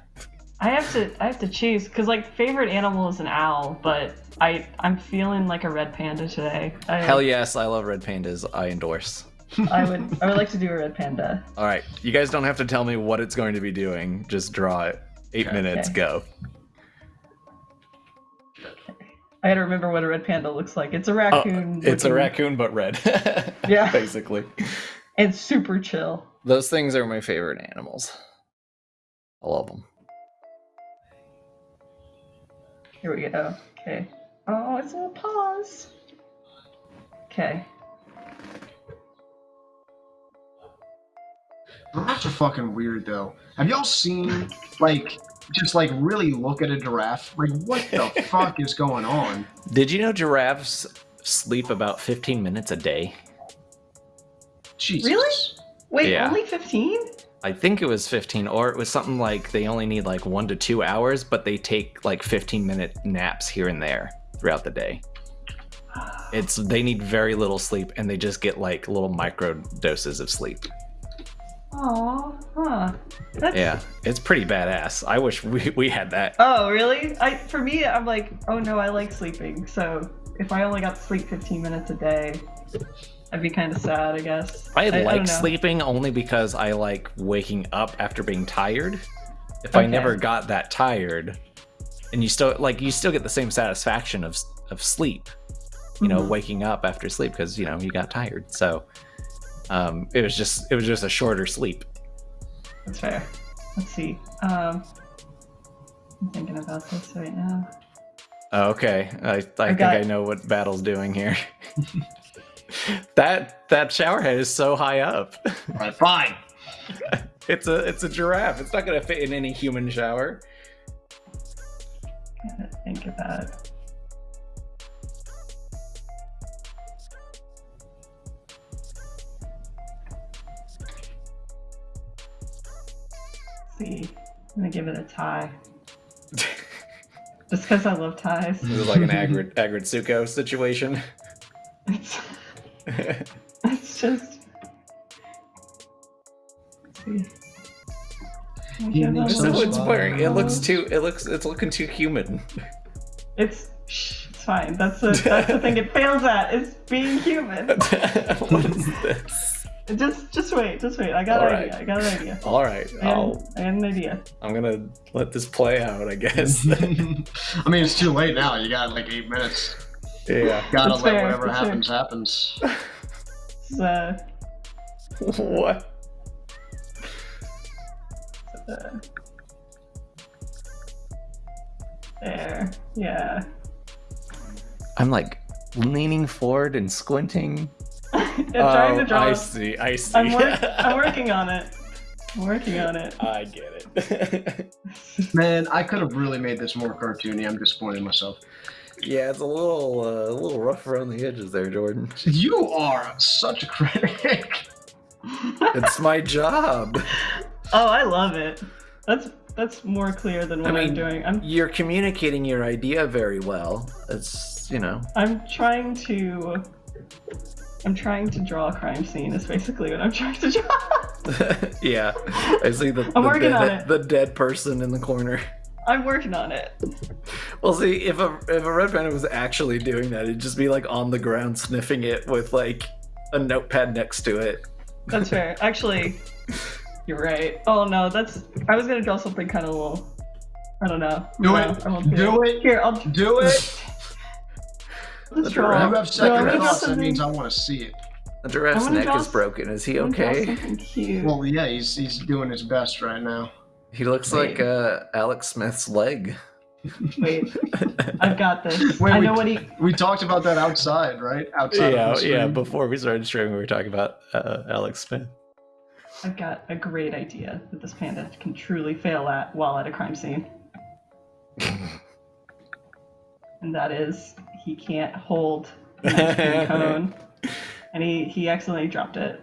I have to I have to choose because like favorite animal is an owl, but I I'm feeling like a red panda today. I, Hell yes, I love red pandas. I endorse. I would I would like to do a red panda. All right, you guys don't have to tell me what it's going to be doing. Just draw it. Eight Okay. minutes, Okay. go. I gotta remember what a red panda looks like. It's a Oh, raccoon. it's a raccoon, but red. [laughs] Yeah. basically. And super chill. Those things are my favorite animals. I love them. Here we go. Okay. Oh, it's a little pause. Okay. Giraffes are fucking weird though. Have y'all seen like just like really look at a giraffe? Like what the [laughs] fuck is going on? Did you know giraffes sleep about 15 minutes a day? Jesus. Really? Wait, Yeah. only 15? I think it was 15, or it was something like they only need like one to two hours, but they take like 15 minute naps here and there throughout the day. It's they need very little sleep, and they just get like little micro doses of sleep. Aw, huh. That's... Yeah, it's pretty badass. I wish we, we had that. Oh, really? I for me, I'm like, oh no, I like sleeping. So if I only got to sleep 15 minutes a day, I'd be kind of sad, I guess. I, don't like know. sleeping only because I like waking up after being tired. If I never got that tired, and you still like you still get the same satisfaction of of sleep, you know, Mhm. waking up after sleep because you know you got tired. So um, it was just it was just a shorter sleep. That's fair. Let's see. Um, I'm thinking about this right now. Oh, okay, I, I think got- I know what Battle's doing here. [laughs] that that shower head is so high up. Alright, fine. [laughs] It's a it's a giraffe. It's not gonna fit in any human shower. I Gotta think about it. I'm gonna give it a tie. [laughs] Just because I love ties. This is like an [laughs] Agrid Aggretsuko situation. It's, [laughs] it's just. Let's see. I He give makes it so a it's much wearing. It looks too. It looks. It's looking too human. It's shh, it's fine. That's the that's the thing it fails at is being human. what is this? Just just wait, just wait. I got All an right. idea. I got an idea. [laughs] All right, I had, I'll, I had an idea. I'm gonna let this play out. I guess. [laughs] I mean, it's too late now. You got like eight minutes. yeah. Gotta That's let fair, whatever that's fair. happens happens. It's, uh, what? uh, there. Yeah. I'm like leaning forward and squinting. I'm trying to Oh, draw. I see. I see. I'm, work- I'm [laughs] working on it. I'm working on it. I get it. [laughs] Man, I could have really made this more cartoony. I'm disappointed in myself. yeah, it's a little, uh, a little rough around the edges there, Jordan. You are such a critic. [laughs] It's my job. oh, I love it. That's that's more clear than what I I mean- am doing. I'm You're communicating your idea very well. It's, you know. I'm trying to I'm trying to draw a crime scene. Is basically what I'm trying to draw. [laughs] yeah, I see the, I'm the, working dead, on it. the dead person in the corner. I'm working on it. Well, see, if a if a red panda was actually doing that, it'd just be like on the ground sniffing it with like a notepad next to it. That's fair. [laughs] Actually, you're right. Oh no, that's. I was gonna draw something kind of little. I don't know. Do No, it. I won't do, Do it. Here, I'll Do it. [laughs] let's The draw. You have second I'm gonna draw thoughts. That means I want to see it. The giraffe's neck draw is broken. Is he I'm gonna draw okay? Cute. Well, yeah, he's he's doing his best right now. He looks Wait. like uh, Alex Smith's leg. Wait, [laughs] I've got this. Wait, I we- know what he. We talked about that outside, right? Outside. yeah, of the yeah. Before we started streaming, we were talking about uh, Alex Smith. I've got a great idea that this panda can truly fail at while at a crime scene, [laughs] and that is he can't hold an [laughs] cone, and he he accidentally dropped it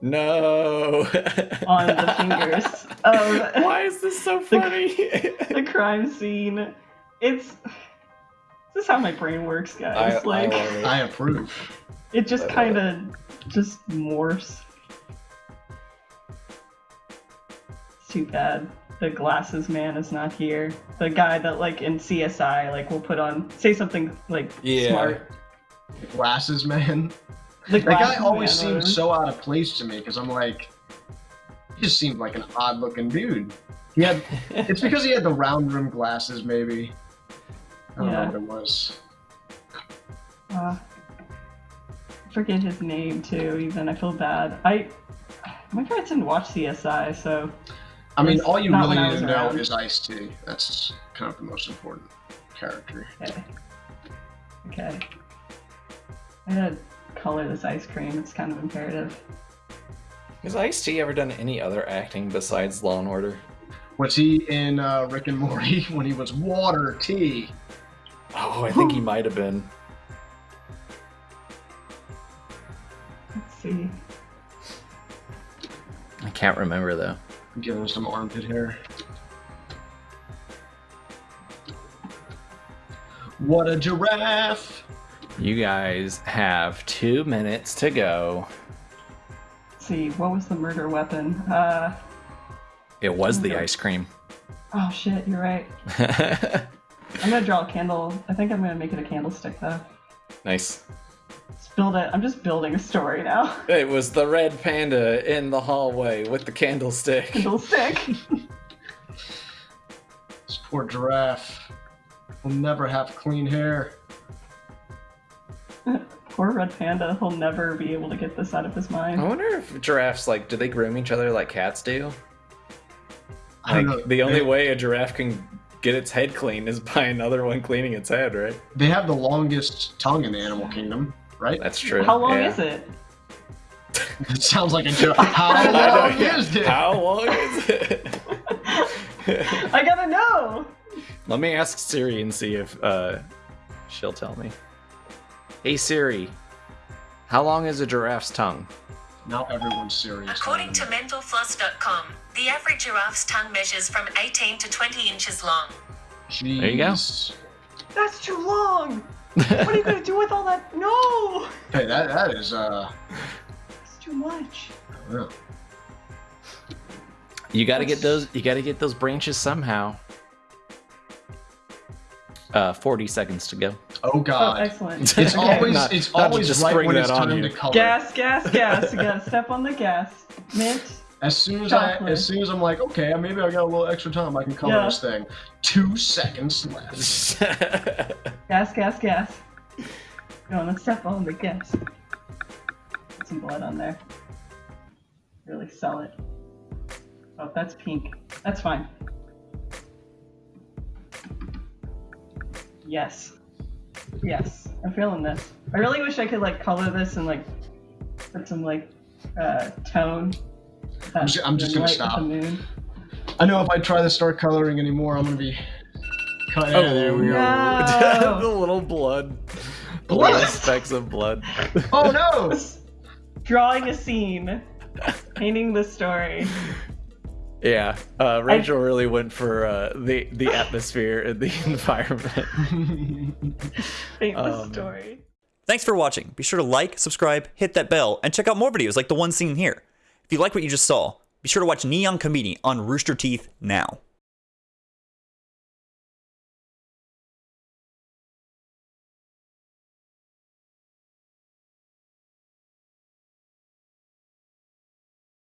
No. [laughs] on the fingers of [laughs] Why is this so funny? the crime scene. It's this is how my brain works, guys. I like love it. I approve. it just kind of just morphs. It's too bad the glasses man is not here. The guy that like in CSI like will put on say something like Yeah. smart. Glasses, man. The That guy always seemed so out of place to me because I'm like, he just seemed like an odd looking dude. He had. [laughs] It's because he had the round rim glasses, maybe. I don't Yeah. know what it was. Uh, I forget his name too. Even I feel bad. I my parents didn't watch CSI, so I mean, all you really need to know around. is Ice T. That's kind of the most important character. okay. Okay. I gotta color this ice cream. It's kind of imperative. Has Ice T ever done any other acting besides Law and Order? Was he in uh, Rick and Morty [laughs] when he was Water T? Oh, I [gasps] think he might have been. Let's see. I can't remember though. Give him some armpit hair. What a giraffe! You guys have two minutes to go. Let's see. What was the murder weapon? Uh. It was the ice cream. Oh shit. You're right. [laughs] I'm gonna draw a candle. I think I'm gonna make it a candlestick though. nice. Let's build it. I'm just building a story now. [laughs] It was the red panda in the hallway with the candlestick. [laughs] Candlestick. [laughs] This poor giraffe will never have clean hair. Poor red panda. He'll never be able to get this out of his mind. I wonder if giraffes like do they groom each other like cats do? I don't Like know. the only they, way a giraffe can get its head clean is by another one cleaning its head, right? they have the longest tongue in the animal kingdom, right? That's true. How long yeah. is it? It [laughs] sounds like a joke. [laughs] How I know, long is it? How long is it? [laughs] I gotta know. Let me ask Siri and see if uh, she'll tell me. Hey Siri, how long is a giraffe's tongue? Now everyone's serious. According to mentalfloss.com, the average giraffe's tongue measures from 18 to 20 inches long. Jeez. There you go. That's too long. What are you gonna do with all that? No. Hey, that that is uh. It's too much. I. You gotta get those. You gotta get those branches somehow. Uh, forty seconds to go. Oh Oh, God. excellent. It's Okay. always Not- it's not always just right when it's time you. to color. gas, gas, gas. You gotta step on the gas. Mint. As soon as I, as soon as I'm like, okay, maybe I got a little extra time, I can color Yeah. this thing. Two seconds left. [laughs] Gas, gas, gas. Gonna step on the gas. Put some blood on there. Really sell it. Oh, that's pink. That's fine. Yes. Yes. I'm feeling this. I really wish I could like color this and like put some like uh tone. I'm ju- I'm just gonna stop. I know if I try to start coloring anymore, I'm gonna be. Cut. Yeah, there we go. No. [laughs] the little blood. Blood? little specks of blood. [laughs] Oh no! [laughs] Drawing a scene. Painting the story. Yeah, uh, Rachel really went for uh, the the atmosphere and the environment. Paint the Um, story. Thanks for watching. Be sure to like, subscribe, hit that bell, and check out more videos like the one seen here. If you like what you just saw, be sure to watch Neon Konbini on Rooster Teeth now.